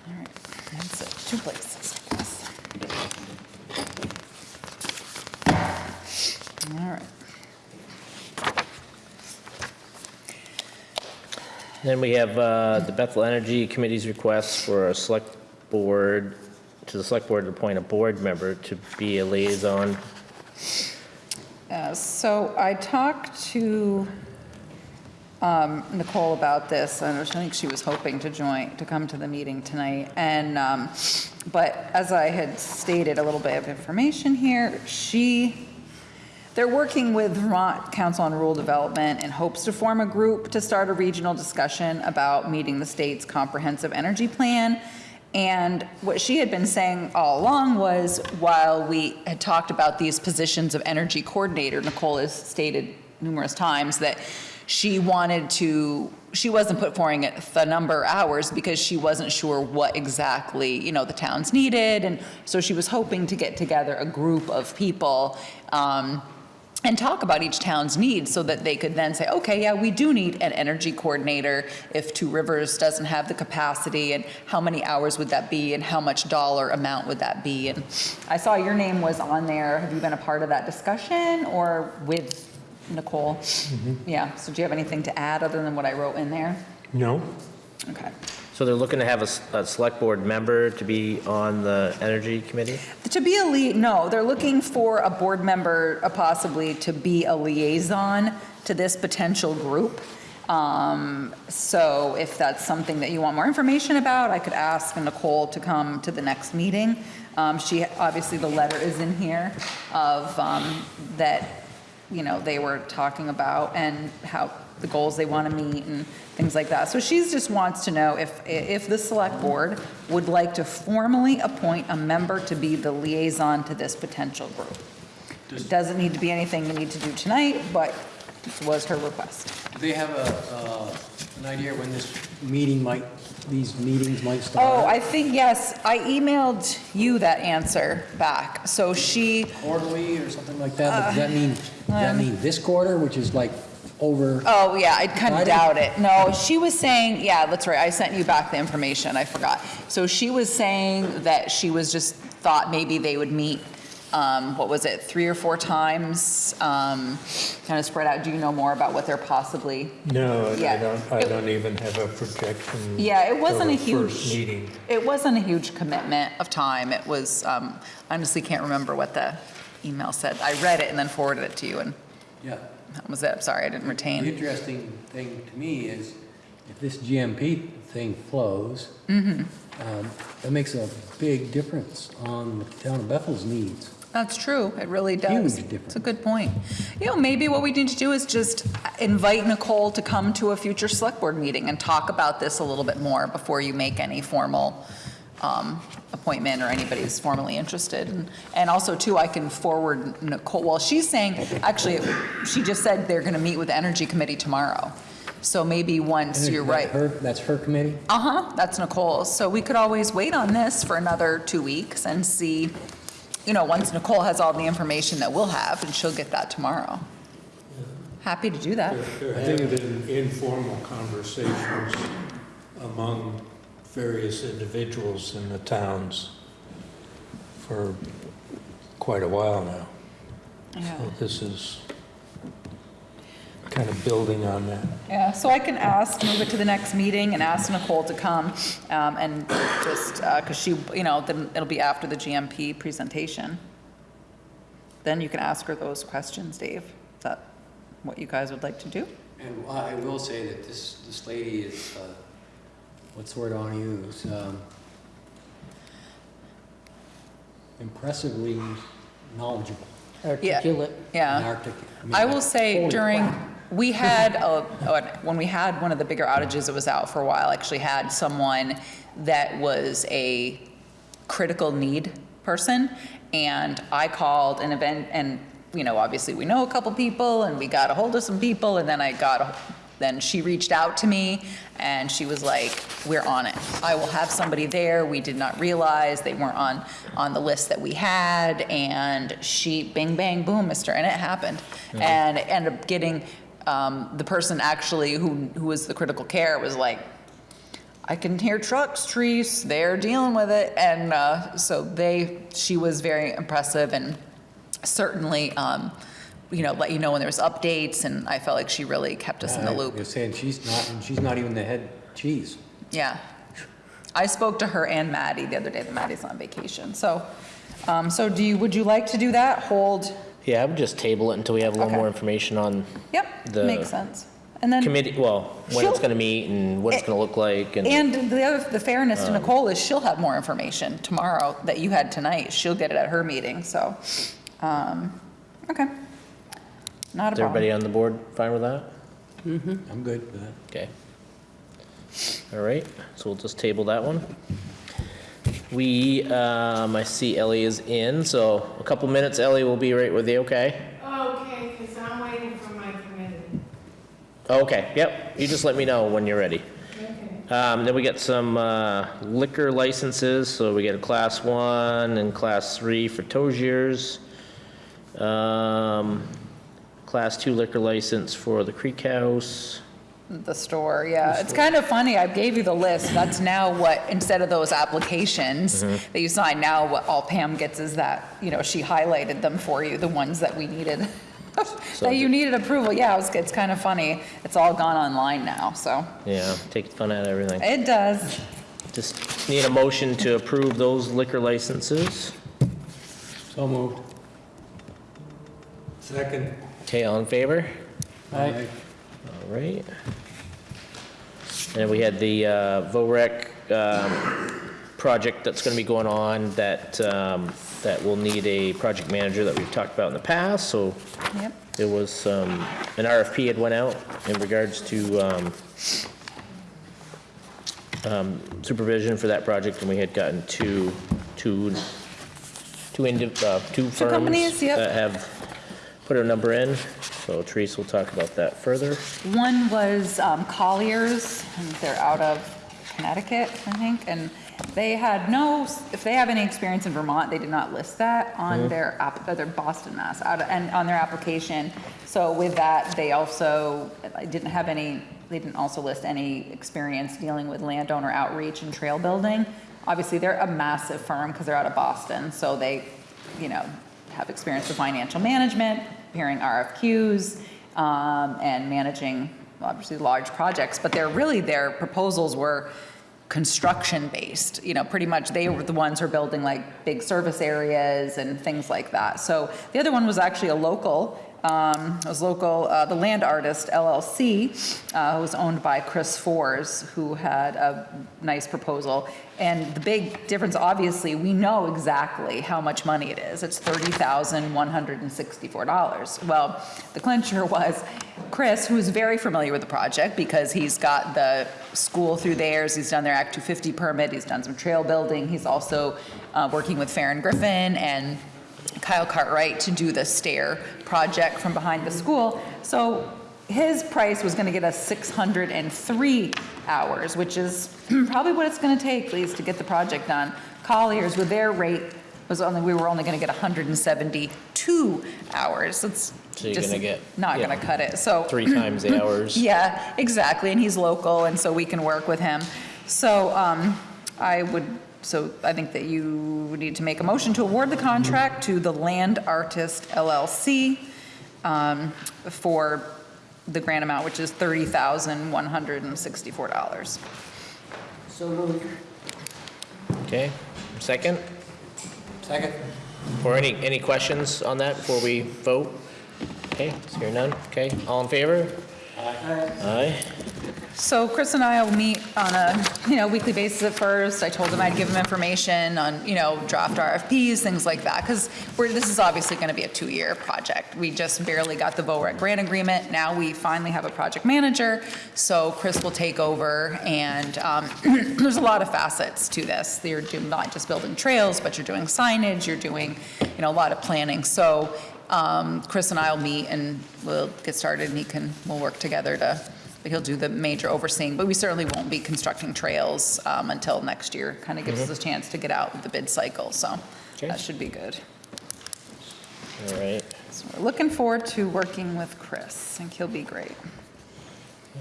All right, that's it, two places, I guess. All right. Then we have uh, the Bethel Energy Committee's request for a select board, to the select board to appoint a board member to be a liaison. Uh, So I talked to um, Nicole about this, and I think she was hoping to join, to come to the meeting tonight. And, um, but as I had stated, a little bit of information here, she, they're working with Vermont Council on Rural Development in hopes to form a group to start a regional discussion about meeting the state's comprehensive energy plan. And what she had been saying all along was, while we had talked about these positions of energy coordinator, Nicole has stated numerous times that she wanted to, she wasn't put forward the number of hours because she wasn't sure what exactly, you know, the towns needed. And so she was hoping to get together a group of people um, and talk about each town's needs so that they could then say, okay, yeah, we do need an energy coordinator if Two Rivers doesn't have the capacity, and how many hours would that be, and how much dollar amount would that be? And I saw your name was on there. Have you been a part of that discussion or with Nicole? Mm-hmm. Yeah, so do you have anything to add other than what I wrote in there? No? Okay. So they're looking to have a select board member to be on the energy committee? To be a lead, no, they're looking for a board member, uh, possibly to be a liaison to this potential group. Um, So if that's something that you want more information about, I could ask Nicole to come to the next meeting. Um, She, obviously, the letter is in here of, um, that, you know, they were talking about and how, the goals they want to meet and things like that. So she just wants to know if, if the select board would like to formally appoint a member to be the liaison to this potential group. It Doesn't need to be anything you need to do tonight, but this was her request. Do they have a, uh, an idea when this meeting might, these meetings might start? Oh, I think, yes, I emailed you that answer back. So she, Quarterly or something like that? But Does that mean, does that mean this quarter, which is like over? Oh, yeah, I kind of Friday? doubt it. No, she was saying, yeah, that's right, I sent you back the information, I forgot. So she was saying that she was just, thought maybe they would meet, um, what was it, three or four times, um, kind of spread out. Do you know more about what they're possibly? No, I Yeah. don't, I It- don't even have a projection. Yeah, it wasn't a for First huge, meeting. it wasn't a huge commitment of time. It was, um, honestly can't remember what the email said. I read it and then forwarded it to you, and Yeah. That was it. I'm sorry, I didn't retain. The interesting thing to me is if this GMP thing flows, Mm-hmm. um, that makes a big difference on the town of Bethel's needs. That's true, it really does. Huge difference. It's a good point. You know, maybe what we need to do is just invite Nicole to come to a future select board meeting and talk about this a little bit more before you make any formal um, appointment or anybody anybody's formally interested. And- And also too, I can forward Nicole, well, she's saying, actually, she just said they're going to meet with the Energy Committee tomorrow. So maybe once, you're That right. her- That's her committee? Uh-huh, that's Nicole's. So we could always wait on this for another two weeks and see, you know, once Nicole has all the information that we'll have, and she'll get that tomorrow. Happy to do that. There have been informal conversations among various individuals in the towns for quite a while now. So this is kind of building on that. Yeah, so I can ask, move it to the next meeting and ask Nicole to come, um, and just, because she, you know, then it'll be after the GMP presentation. Then you can ask her those questions, Dave. Is that what you guys would like to do? And I will say that this, this lady is, uh, what's the word I want to use? Um, Impressively knowledgeable Articulate. and Yeah. articulate. mean, I will like, say during, crap. we had, a- a- when we had one of the bigger outages, it was out for a while, actually had someone that was a critical need person. And I called an event, and, you know, obviously we know a couple people and we got a hold of some people and then I got, a- then she reached out to me and she was like, we're on it. I will have somebody there. We did not realize they weren't on, on the list that we had. And she, bing, bang, boom, mister, and it happened. And it ended up getting, um, the person actually who, who was the critical care was like, I can hear trucks, trees, they're dealing with it. And uh, so they, she was very impressive and certainly, um, you know, let you know when there was updates. And I felt like she really kept us in the loop. You're saying, she's not, and she's not even the head cheese. Yeah. I spoke to her and Maddie the other day, that Maddie's on vacation. So, um, so do you, would you like to do that? Hold, Yeah, I would just table it until we have a little Okay. more information on yep, The makes sense. And then. committee, well, when it's She'll- gonna meet and what it's gonna look like and. And the other, the fairness to Nicole is she'll have more information tomorrow that you had tonight. She'll get it at her meeting, so, um, okay. Not a Is everybody on the board fine with that? I'm good with that. Okay. All right, so we'll just table that one. We, um, I see Ellie is in, so a couple minutes, Ellie will be right with you, okay? Okay, because I'm waiting from my committee. Okay, yep, you just let me know when you're ready. Okay. Um, then we get some uh, liquor licenses, so we get a class one and class three for Toziers. Um, class two liquor license for the Creek House. The store, yeah. It's kind of funny, I gave you the list, that's now what, instead of those applications Mm-hmm. that you sign, now what all Pam gets is that, you know, she highlighted them for you, the ones that we needed, <laughs> that you needed approval, yeah, it's, it's kind of funny. It's all gone online now, so, Yeah, take the fun out of everything. it does. Just need a motion to approve those liquor licenses. So moved. Second. Okay, all in favor? Aye. All right. And we had the uh, VOREC um, project that's going to be going on that, um, that will need a project manager that we've talked about in the past, so Yep. there was um, an RFP had went out in regards to um, um, supervision for that project, and we had gotten two, two, two indi, uh, two firms. companies, yep. That have put a number in, so Therese will talk about that further. One was um, Colliers, and they're out of Connecticut, I think, and they had no, if they have any experience in Vermont, they did not list that on their app, uh, their Boston, Mass, out of- and on their application. So with that, they also didn't have any, they didn't also list any experience dealing with landowner outreach and trail building. Obviously, they're a massive firm because they're out of Boston, so they, you know, have experience with financial management, preparing RFQs, um, and managing, obviously, large projects. But they're really, their proposals were construction-based, you know, pretty much they were the ones who are building like big service areas and things like that. So the other one was actually a local, um, it was local, uh, the Land Artist LLC, uh, was owned by Chris Fors, who had a nice proposal. And the big difference, obviously, we know exactly how much money it is. It's $30,164. Well, the clincher was Chris, who's very familiar with the project because he's got the school through theirs, he's done their Act 250 permit, he's done some trail building, he's also uh, working with Farron Griffin and Kyle Cartwright to do the stair project from behind the school. So his price was gonna get us 603 hours, which is <clears throat> probably what it's gonna take, please, to get the project done. Colliers, with their rate, was only, we were only gonna get 172 hours. It's So you're just gonna get- Not yeah. gonna cut it, so. Three times the <clears throat> hours. Yeah, exactly, and he's local, and so we can work with him. So um, I would, so I think that you need to make a motion to award the contract to the Land Artist LLC um, for the grant amount, which is $30,164. So moved. Okay, second? Second. Or any, any questions on that before we vote? Okay, is here none? Okay, all in favor? Aye. Aye. So Chris and I will meet on a, you know, weekly basis at first. I told him I'd give him information on, you know, draft RFPs, things like that, because this is obviously going to be a two-year project. We just barely got the VOREC grant agreement. Now we finally have a project manager, so Chris will take over, and um, <clears throat> there's a lot of facets to this. You're not just building trails, but you're doing signage, you're doing, you know, a lot of planning. So um, Chris and I will meet and we'll get started and he can, we'll work together to, he'll do the major overseeing, but we certainly won't be constructing trails um, until next year. Kind of gives us a chance to get out with the bid cycle, so Okay. that should be good. All right. So we're looking forward to working with Chris. I think he'll be great.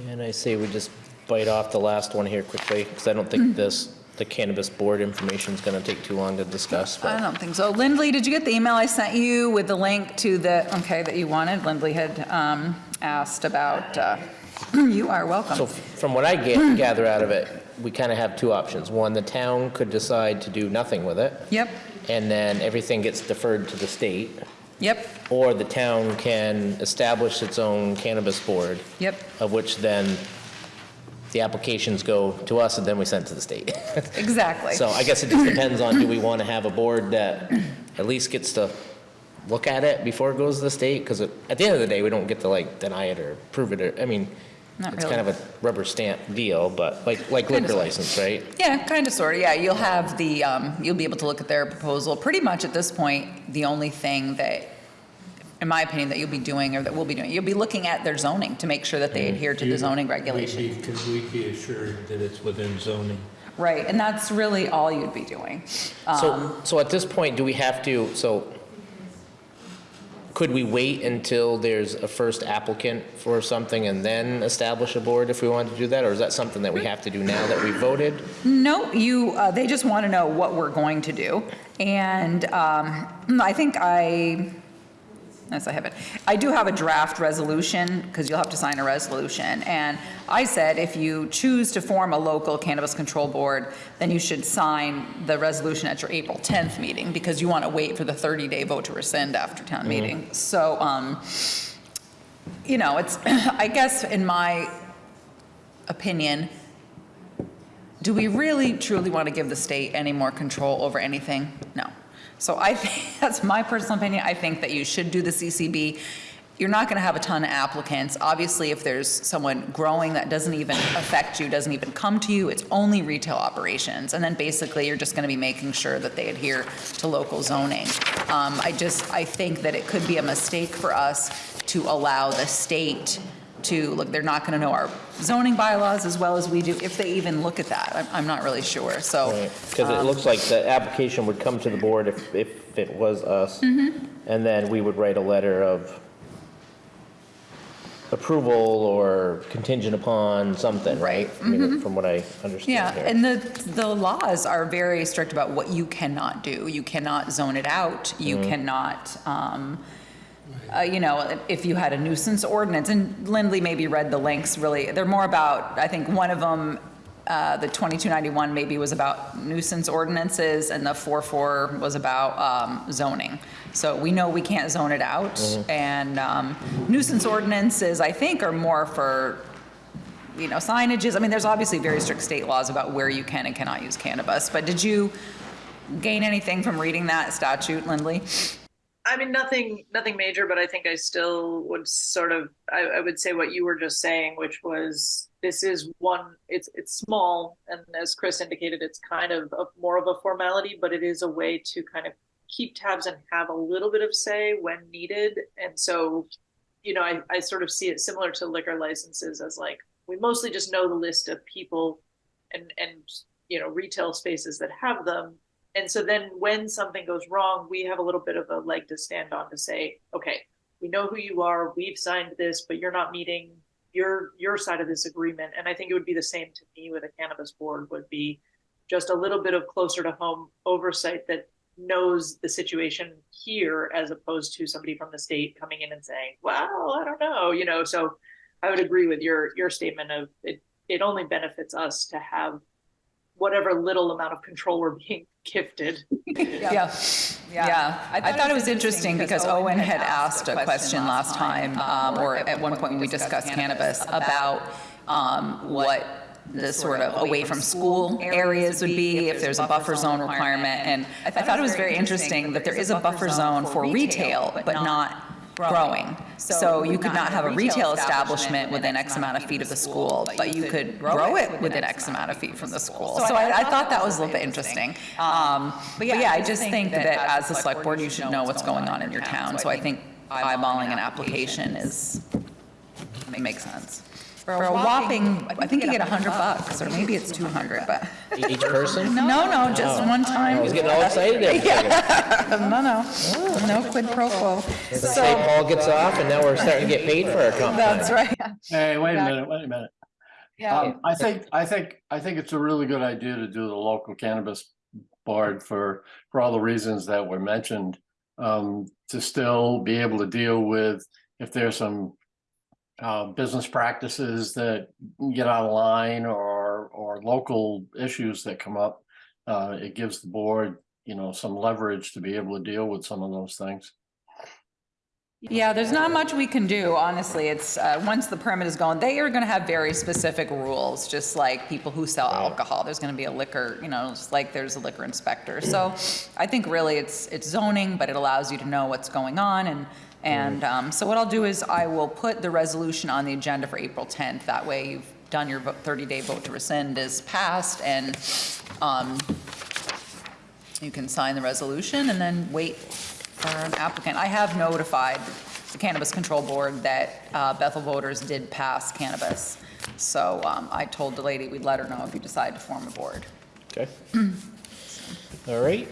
And I say we just bite off the last one here quickly, because I don't think this, the cannabis board information is going to take too long to discuss. I don't think so. Lindley, did you get the email I sent you with the link to the, okay, that you wanted? Lindley had um, asked about, uh, <clears throat> you are welcome. So from what I ga- <clears throat> gather out of it, we kind of have two options. One, the town could decide to do nothing with it, Yep, and then everything gets deferred to the state. yep, Or the town can establish its own cannabis board, yep, of which then the applications go to us and then we send to the state. <laughs> exactly. So I guess it just depends on, do we want to have a board that at least gets to look at it before it goes to the state? Because at the end of the day, we don't get to like deny it or prove it, or, I mean, Not it's really. kind of a rubber stamp deal, but like, like Kind of liquor sort license, right? Yeah, kind of, sort of, yeah. You'll have the, um, you'll be able to look at their proposal. Pretty much at this point, the only thing that, in my opinion, that you'll be doing or that we'll be doing. You'll be looking at their zoning to make sure that they adhere to the zoning regulations. We'd be- we be assured that it's within zoning? Right, and that's really all you'd be doing. Um, So, so at this point, do we have to, so could we wait until there's a first applicant for something and then establish a board if we wanted to do that? Or is that something that we have to do now that we voted? No, you, uh, they just want to know what we're going to do. And um, I think I, yes, I have it. I do have a draft resolution, because you'll have to sign a resolution. And I said, if you choose to form a local cannabis control board, then you should sign the resolution at your April 10th meeting, because you want to wait for the 30-day vote to rescind after town meeting. So, um, you know, it's, <clears throat> I guess in my opinion, do we really truly want to give the state any more control over anything? No. So I think, <laughs> that's my personal opinion, I think that you should do the CCB. You're not going to have a ton of applicants. Obviously, if there's someone growing that doesn't even affect you, doesn't even come to you, it's only retail operations. And then basically, you're just going to be making sure that they adhere to local zoning. Um, I just, I think that it could be a mistake for us to allow the state to, look, they're not going to know our zoning bylaws as well as we do, if they even look at that. I'm, I'm not really sure, so. Because it um, looks like the application would come to the board if, if it was us. Mm-hmm. And then we would write a letter of approval or contingent upon something, right? I mean, mm-hmm. from what I understand Yeah, here. and the, the laws are very strict about what you cannot do. You cannot zone it out, you mm-hmm. cannot, um, uh, you know, if you had a nuisance ordinance, and Lindley maybe read the links really, they're more about, I think one of them, uh, the 2291 maybe was about nuisance ordinances, and the 44 was about um, zoning. So we know we can't zone it out, and um, nuisance ordinances, I think, are more for you know, signages. I mean, there's obviously very strict state laws about where you can and cannot use cannabis, but did you gain anything from reading that statute, Lindley? I mean, nothing, nothing major, but I think I still would sort of, I, I would say what you were just saying, which was, this is one, it's, it's small, and as Chris indicated, it's kind of a, more of a formality, but it is a way to kind of keep tabs and have a little bit of say when needed. And so, you know, I, I sort of see it similar to liquor licenses as like, we mostly just know the list of people and, and, you know, retail spaces that have them. And so then when something goes wrong, we have a little bit of a leg to stand on to say, okay, we know who you are, we've signed this, but you're not meeting your, your side of this agreement. And I think it would be the same to me with a cannabis board would be just a little bit of closer to home oversight that knows the situation here as opposed to somebody from the state coming in and saying, well, I don't know, you know, so I would agree with your, your statement of it, it only benefits us to have whatever little amount of control we're being gifted. <laughs> Yeah, yeah. Yeah. I thought it was interesting because Owen had asked a question last time, um, or at one point when we discussed cannabis, about um, what the sort of away from school areas would be, if there's a buffer zone requirement. And I thought it was very interesting that there is a buffer zone for retail, but not growing. So you could not have a retail establishment within X amount of feet of the school, but you could grow it within X amount of feet from the school. So I, I thought that was a little bit interesting. Um, But yeah, I just think that as a select board, you should know what's going on in your town. So I think eyeballing an application is, makes sense. For a whopping, I think you get 100 bucks, or maybe it's 200, but, Each person? no, no, just one time. I was getting all excited there. for a second. No, no, no quid pro quo. Say Paul gets off and now we're starting to get paid for our comp time. That's right. Hey, wait a minute, wait a minute. Um, I think, I think, I think it's a really good idea to do the local cannabis board for, for all the reasons that were mentioned. Um, to still be able to deal with if there's some uh, business practices that get out of line or, or local issues that come up. Uh, it gives the board, you know, some leverage to be able to deal with some of those things. Yeah, there's not much we can do, honestly. It's, uh, once the permit is gone, they are going to have very specific rules, just like people who sell alcohol. There's going to be a liquor, you know, like there's a liquor inspector. So I think really it's, it's zoning, but it allows you to know what's going on. And, and um, so what I'll do is I will put the resolution on the agenda for April 10th. That way you've done your 30-day vote to rescind is passed and um, you can sign the resolution and then wait for an applicant. I have notified the Cannabis Control Board that uh, Bethel voters did pass cannabis. So um, I told the lady we'd let her know if you decide to form a board. Okay. <clears throat> All right.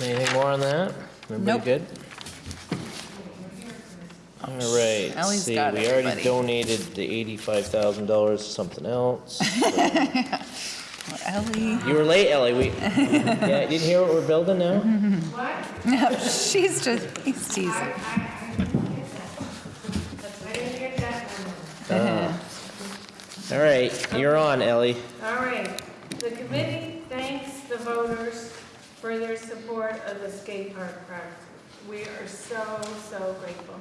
Anything more on that? Everybody Nope. good? All right, let's Ellie's see, got we already everybody. donated the eighty-five thousand dollars to something else. <laughs> Ellie, You were late, Ellie, we, <laughs> yeah, you didn't hear what we're building now? What? she's just, he's teasing. I, I didn't get that one. All right, you're on, Ellie. All right, the committee thanks the voters for their support of the skate park project. We are so, so grateful.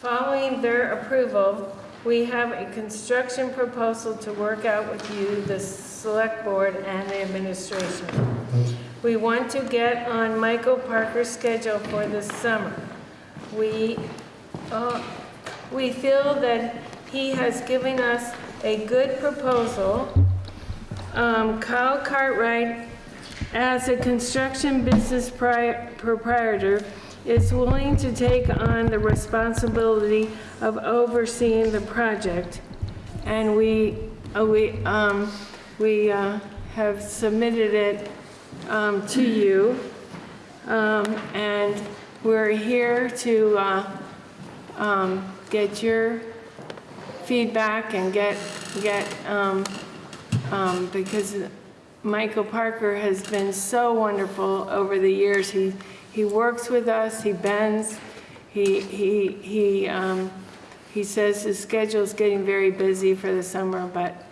Following their approval, we have a construction proposal to work out with you, the select board and the administration. We want to get on Michael Parker's schedule for this summer. We, uh, we feel that he has given us a good proposal. Um, Kyle Cartwright, as a construction business pri- proprietor, is willing to take on the responsibility of overseeing the project. And we, uh, we, um, we, uh, have submitted it, um, to you. Um, and we're here to, uh, um, get your feedback and get, get, um, um, because Michael Parker has been so wonderful over the years. He, he works with us, he bends, he, he, he, um, he says his schedule's getting very busy for the summer, but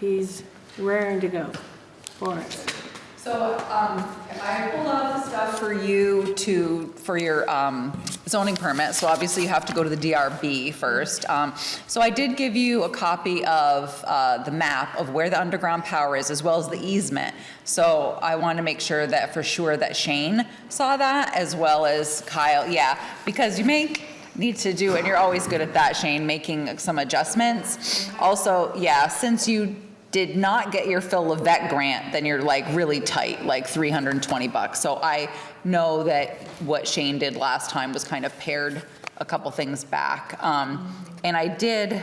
he's raring to go for us. So, um, I pulled out the stuff for you to, for your, um, zoning permit, so obviously you have to go to the DRB first. Um, so I did give you a copy of, uh, the map of where the underground power is, as well as the easement. So I want to make sure that, for sure, that Shane saw that, as well as Kyle, yeah, because you may need to do, and you're always good at that, Shane, making some adjustments. Also, yeah, since you did not get your Phil Levesque grant, then you're like really tight, like 320 bucks. So I know that what Shane did last time was kind of paired a couple things back. Um, and I did,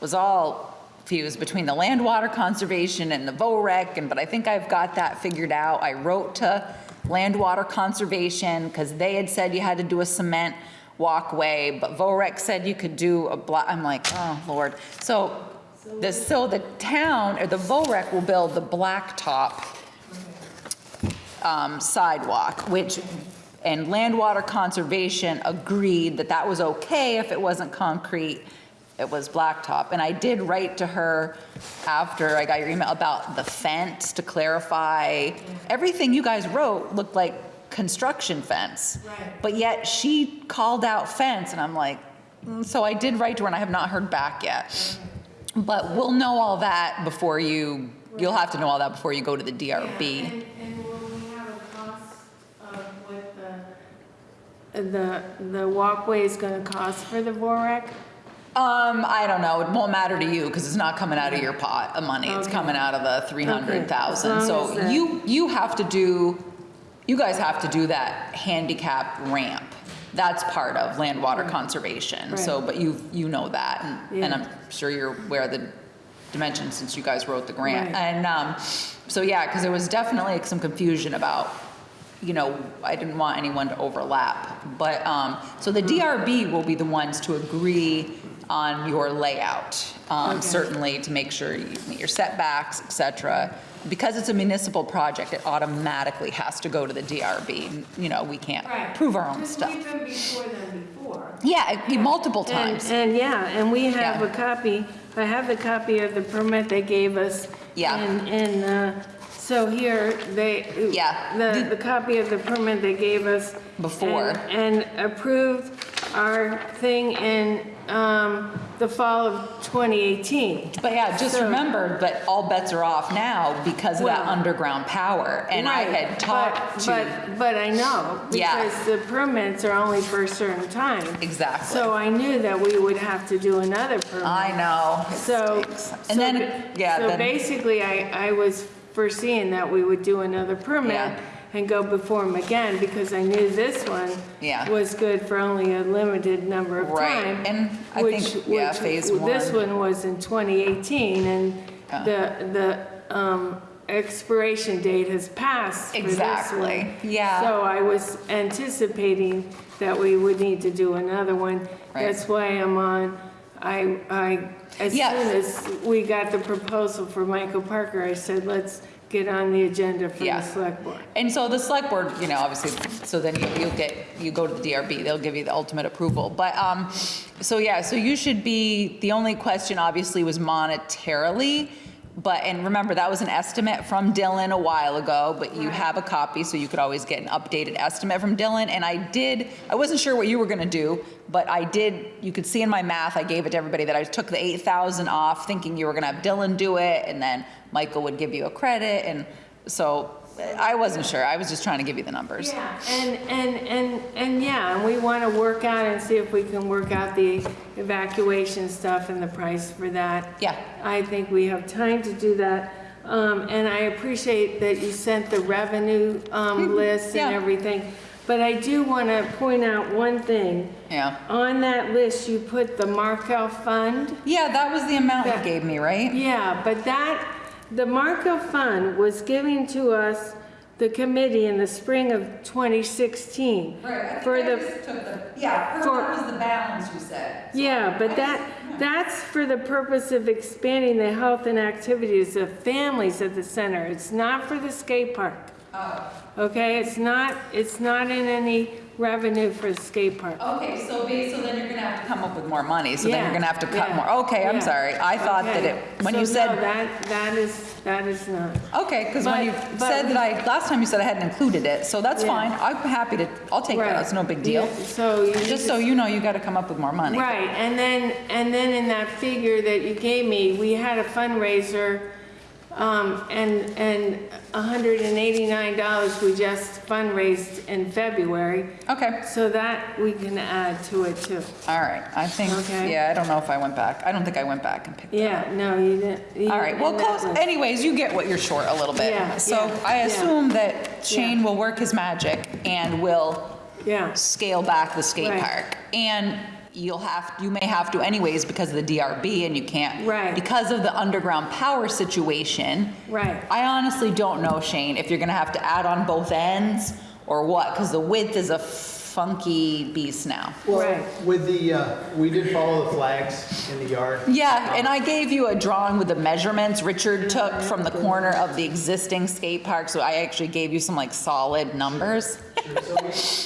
was all fused between the land water conservation and the VOREC, and, but I think I've got that figured out. I wrote to land water conservation, because they had said you had to do a cement walkway, but VOREC said you could do a block, I'm like, oh, Lord. So the, so the town, or the VOREC will build the blacktop um, sidewalk, which, and land water conservation agreed that that was okay if it wasn't concrete, it was blacktop. And I did write to her after I got your email about the fence to clarify. Everything you guys wrote looked like construction fence. Right. But yet she called out fence and I'm like, mm, so I did write to her and I have not heard back yet. But we'll know all that before you, you'll have to know all that before you go to the DRB. And, and will we have a cost of what the, the, the walkway is gonna cost for the VOREC? Um, I don't know, it won't matter to you, because it's not coming out of your pot of money, it's Okay. coming out of the three hundred thousand. Okay, as long So you, you have to do, you guys have to do that handicap ramp. That's part of land water conservation, so, but you, you know that, and, and I'm sure you're aware of the dimensions since you guys wrote the grant. Right. And, um, so yeah, because there was definitely like, some confusion about, you know, I didn't want anyone to overlap. But, um, so the DRB will be the ones to agree on your layout, um, Okay. certainly to make sure you meet your setbacks, et cetera. Because it's a municipal project, it automatically has to go to the DRB. You know, we can't prove our own stuff. we've been before them before. Yeah, multiple times. and yeah, and we have Yeah. a copy, I have the copy of the permit they gave us. Yeah. And, and, uh, so here, they. Yeah. The, the copy of the permit they gave us. Before. And and approved our thing in, um, the fall of 2018. But yeah, just So- remember that all bets are off now because of that underground power. And I had talked but- to, But, but I know, Yeah. because the permits are only for a certain time. exactly. So I knew that we would have to do another permit. I know. it So. stinks. so And then, yeah, So then, basically, I, I was foreseeing that we would do another permit. Yeah. And go before them again, because I knew this one Yeah. was good for only a limited number of Right, time. and I which- think, yeah, which- phase This one. one was in 2018, and the, the um, expiration date has passed for this Exactly, one. yeah. So I was anticipating that we would need to do another one. Right. That's why I'm on, I, I, as soon Yeah. as we got the proposal for Michael Parker, I said, let's get on the agenda for Yeah. the select board. And so the select board, you know, obviously, so then you, you'll get, you go to the DRB, they'll give you the ultimate approval. But, um, so yeah, so you should be, the only question obviously was monetarily. But, and remember, that was an estimate from Dylan a while ago, but you have a copy, so you could always get an updated estimate from Dylan. And I did, I wasn't sure what you were gonna do, but I did, you could see in my math, I gave it to everybody that I took the eight thousand off, thinking you were gonna have Dylan do it, and then Michael would give you a credit, and so I wasn't sure. I was just trying to give you the numbers. Yeah, and, and, and, and yeah, and we want to work out and see if we can work out the evacuation stuff and the price for that. Yeah. I think we have time to do that. Um, and I appreciate that you sent the revenue, um, list and Yeah. everything. But I do want to point out one thing. Yeah. On that list, you put the Markel Fund. Yeah, that was the amount you gave me, right? Yeah, but that, the Marco Fund was given to us, the committee, in the spring of 2016. For the, Yeah, For- that was the balance you said. yeah, but that, that's for the purpose of expanding the health and activities of families at the center. It's not for the skate park. Oh. Okay, it's not, it's not in any revenue for the skate park. Okay, so ba- so then you're gonna have to come up with more money, so then Yeah, you're gonna have to cut yeah, more. Okay, I'm sorry. I thought that Okay. it, when So you no, said, that, that is, that is not. okay, because when But- you but said that I, last time you said I hadn't included it, so that's Yeah. fine. I'm happy to, I'll take that. Right. It's no big deal. So you Just so you know, you gotta come up with more money. Right, and then, and then in that figure that you gave me, we had a fundraiser, um, and, and hundred and eighty-nine dollars we just fundraised in February. Okay, So that we can add to it too. all right. I think, Okay. yeah, I don't know if I went back. I don't think I went back and picked Yeah, no, you didn't. you All right, well, didn't in that close, anyways, you get what you're short a little bit. Yeah, So yeah, I yeah. assume that Shane will work his magic and will Yeah, scale back the skate Right. park. And you'll have, you may have to anyways because of the DRB and you can't. Right. Because of the underground power situation. Right. I honestly don't know, Shane, if you're gonna have to add on both ends or what, because the width is a funky beast now. Right. With the, uh, we did follow the flags in the yard. Yeah, and I gave you a drawing with the measurements Richard took from the corner of the existing skate park, so I actually gave you some like solid numbers. So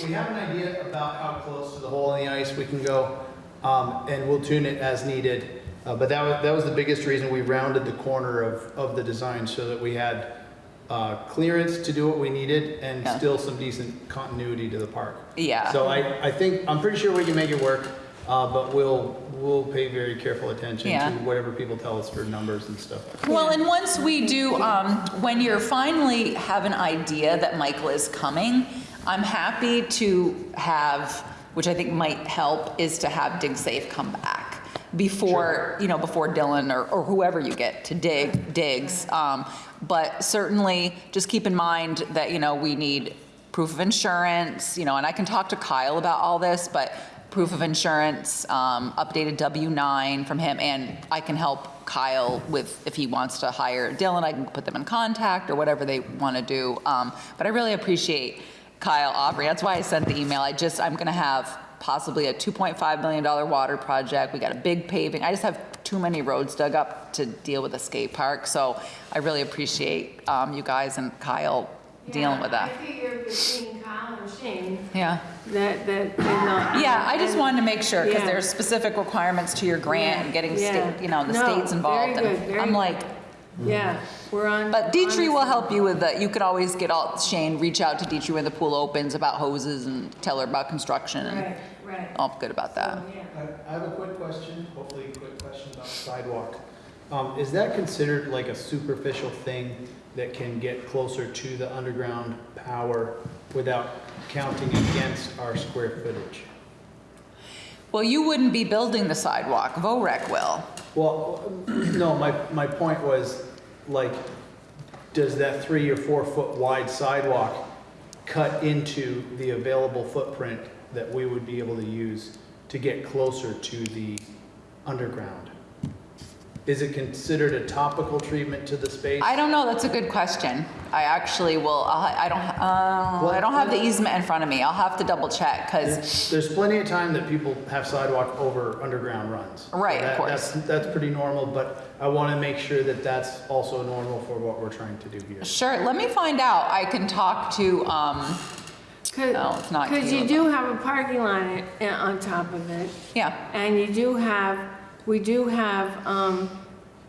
we, we have an idea about how close to the hole in the ice we can go, um, and we'll tune it as needed. Uh, but that was, that was the biggest reason we rounded the corner of, of the design so that we had, uh, clearance to do what we needed and Yeah. still some decent continuity to the park. Yeah. So I, I think, I'm pretty sure we can make it work, uh, but we'll, we'll pay very careful attention Yeah. to whatever people tell us for numbers and stuff. Well, and once we do, um, when you're finally have an idea that Michael is coming, I'm happy to have, which I think might help, is to have Dig Safe come back before, you know, before Dylan or, or whoever you get to dig, digs. Um, but certainly, just keep in mind that, you know, we need proof of insurance, you know, and I can talk to Kyle about all this, but proof of insurance, um, updated W-9 from him, and I can help Kyle with, if he wants to hire Dylan, I can put them in contact or whatever they want to do. Um, But I really appreciate Kyle Aubrey. that's why I sent the email. I just, I'm going to have possibly a $2.5 million water project. We got a big paving. I just have too many roads dug up to deal with a skate park. So I really appreciate um, you guys and Kyle dealing with Yeah, that. I figured between Kyle and Shane, Yeah. that, that, you know. Yeah, I just wanted to make sure, because Yeah. there's specific requirements to your grant and getting Yeah, state, you know, the no, state's involved. very good, very I'm good. like, Yeah, we're on. but Dietry will help you with that. You could always get all, Shane, reach out to Dietry when the pool opens about hoses and tell her about construction and Right, right. I'm good about that. Yeah. I I have a quick question, hopefully a quick question about the sidewalk. Um, is that considered like a superficial thing that can get closer to the underground power without counting against our square footage? Well, you wouldn't be building the sidewalk, VOREC will. Well, no, my, my point was, like, does that three or four foot wide sidewalk cut into the available footprint that we would be able to use to get closer to the underground. Is it considered a topical treatment to the space? I don't know, that's a good question. I actually will, I'll- I don't, uh, I don't have the easement in front of me. I'll have to double check, because, There's plenty of time that people have sidewalk over underground runs. So Right, of course. That's, that's pretty normal, but I want to make sure that that's also normal for what we're trying to do here. sure, let me find out. I can talk to, um, No, it's not Because you do have a parking lot i- on top of it. yeah, And you do have, we do have um,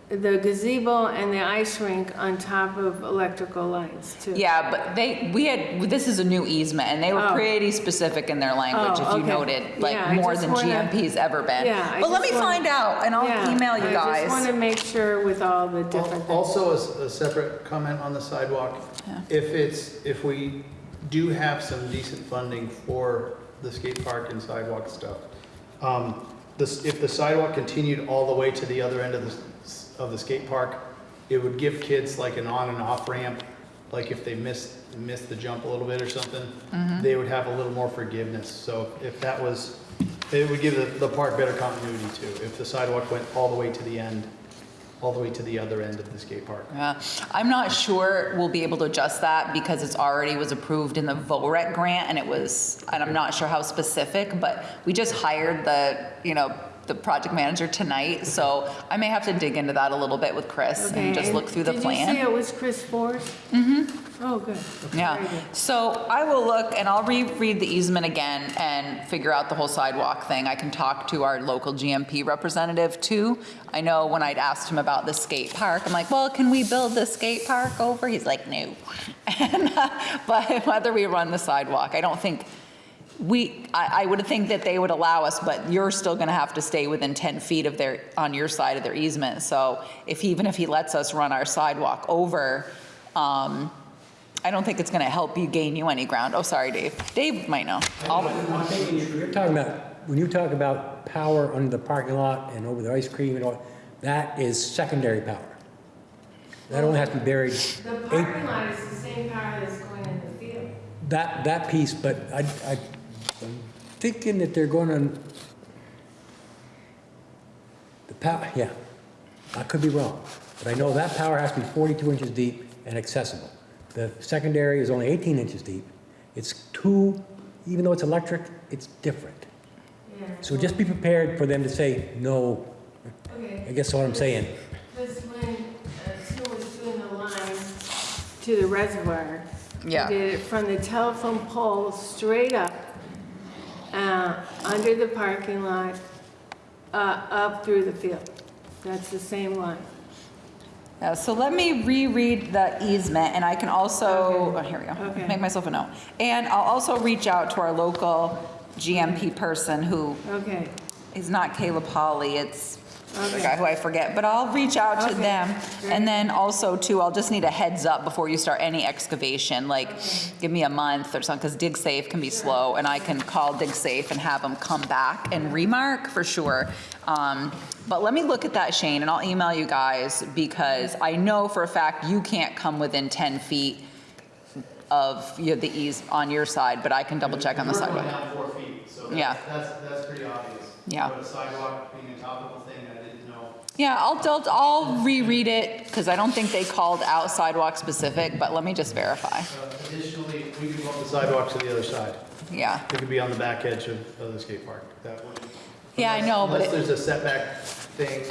the gazebo and the ice rink on top of electrical lights too. yeah, but they, we had, this is a new easement, and they were Oh. pretty specific in their language, Oh, if you okay. noted, Yeah, like I more just than wanna- GMP's ever been. Yeah, I But let me just wanna- find out, and I'll email you guys. I just want guys. to make sure with all the different things. Also, a s- a separate comment on the sidewalk. If it's, if we do have some decent funding for the skate park and sidewalk stuff, um, this, if the sidewalk continued all the way to the other end of the, of the skate park, it would give kids like an on and off ramp, like if they missed, missed the jump a little bit or something, they would have a little more forgiveness. So if that was, it would give the, the park better continuity too, if the sidewalk went all the way to the end, all the way to the other end of the skate park. Yeah, I'm not sure we'll be able to adjust that because it's already was approved in the VOREC grant and it was, and I'm not sure how specific, but we just hired the, you know, the project manager tonight, so I may have to dig into that a little bit with Chris Okay, and just look through the Did you say plan. it was Chris Forrest? Mm-hmm. Oh, good. Yeah, so I will look and I'll reread the easement again and figure out the whole sidewalk thing. I can talk to our local GMP representative too. I know when I'd asked him about the skate park, I'm like, well, can we build the skate park over? He's like, no. <laughs> And, uh, But <laughs> whether we run the sidewalk, I don't think, we, I, I would think that they would allow us, but you're still gonna have to stay within 10 feet of their, on your side of their easement. So if, even if he lets us run our sidewalk over, um, I don't think it's gonna help you gain you any ground. Oh, sorry, Dave. Dave might know. I'll- I'm thinking, you're talking about, when you talk about power under the parking lot and over the ice cream and all, that is secondary power. That only has to be buried, The eight, parking lot is the same power that's going in the field. that, that piece, but I, I, I'm thinking that they're gonna, the power, yeah, I could be wrong, but I know that power has to be 42 inches deep and accessible. The secondary is only 18 inches deep. It's two, even though it's electric, it's different. Yeah. So just be prepared for them to say, no, Okay. I guess that's what I'm saying. Because when uh, Sue was doing the line to the reservoir, Yeah. did it from the telephone pole straight up, uh, under the parking lot, uh, up through the field. That's the same line. Yeah, so let me reread the easement and I can also, oh, here we go. Okay. Make myself a note. And I'll also reach out to our local GMP person who Okay. is not Caleb Holly, it's the guy who I forget, but I'll reach out to Okay, them. great. And then also too, I'll just need a heads up before you start any excavation, like give me a month or something, because dig safe can be slow and I can call dig safe and have them come back and remark for sure. Um, But let me look at that, Shane, and I'll email you guys because I know for a fact you can't come within 10 feet of you know, the ease on your side, but I can double check on the We're going sidewalk. down four feet, so Yeah. that's, that's, that's pretty obvious. Yeah. But a sidewalk being a topical thing, I didn't know. Yeah, I'll, I'll, I'll reread it because I don't think they called out sidewalk specific, but let me just verify. Uh, Additionally, we could go up the sidewalk to the other side. Yeah. It could be on the back edge of, of the skate park. That would. Yeah, I know, but Unless it- there's a setback thing.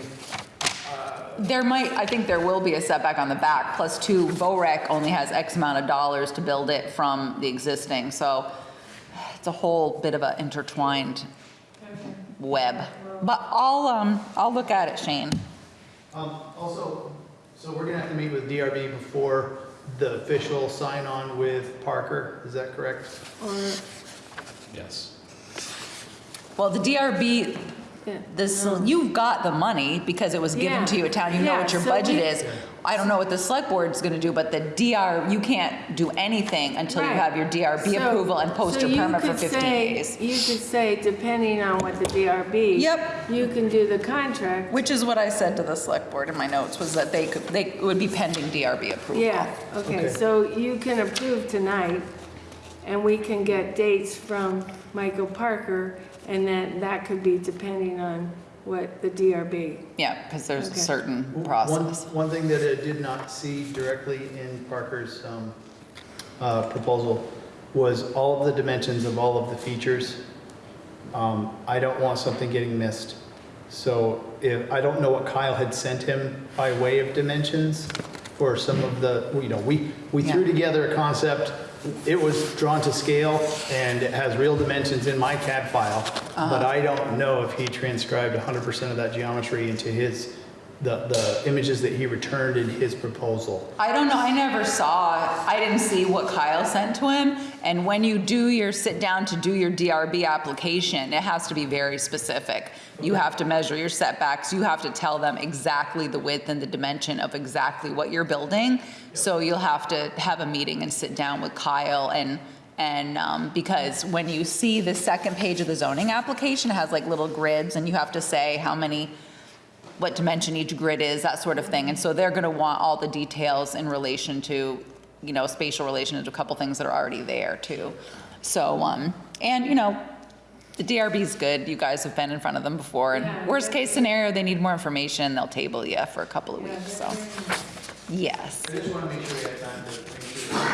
There might, I think there will be a setback on the back, plus two, VOREC only has X amount of dollars to build it from the existing, so it's a whole bit of a intertwined web. But I'll, um, I'll look at it, Shane. Um, also, so we're gonna have to meet with DRB before the official sign-on with Parker, is that correct? Or, Yes. Well, the DRB, yeah. this, you've got the money because it was given to you at town, you know what your so budget we- is. I don't know what the select board's gonna do, but the DR, you can't do anything until you Right. have your DRB So- approval and post so your you permit for could 15 say- days. You could say, depending on what the DRB. Yep. You can do the contract. Which is what I said to the select board in my notes, was that they could, they it would be pending DRB approval. Yeah, okay, Okay. so you can approve tonight, and we can get dates from Michael Parker, and then that could be depending on what the DRB. Yeah, because there's a Okay. certain One, process. one thing that I did not see directly in Parker's um, uh, proposal was all of the dimensions of all of the features. Um, I don't want something getting missed. So if, I don't know what Kyle had sent him by way of dimensions for some of the, you know, we, we threw Yeah. together a concept. It was drawn to scale and it has real dimensions in my CAD file. But uh-huh. I don't know if he transcribed 100% of that geometry into his, the, the images that he returned in his proposal. I don't know, I never saw, I didn't see what Kyle sent to him. And when you do your, sit down to do your DRB application, it has to be very specific. You have to measure your setbacks, you have to tell them exactly the width and the dimension of exactly what you're building. So you'll have to have a meeting and sit down with Kyle and, and, um, because when you see the second page of the zoning application, it has like little grids and you have to say how many what dimension each grid is, that sort of thing. And so they're gonna want all the details in relation to, you know, spatial relation to a couple things that are already there too. So, um, and you know, the DRB is good. You guys have been in front of them before. And Yeah, worst case scenario, they need more information, they'll table you for a couple of weeks, so. Yes. I just want to make sure we have time to make sure the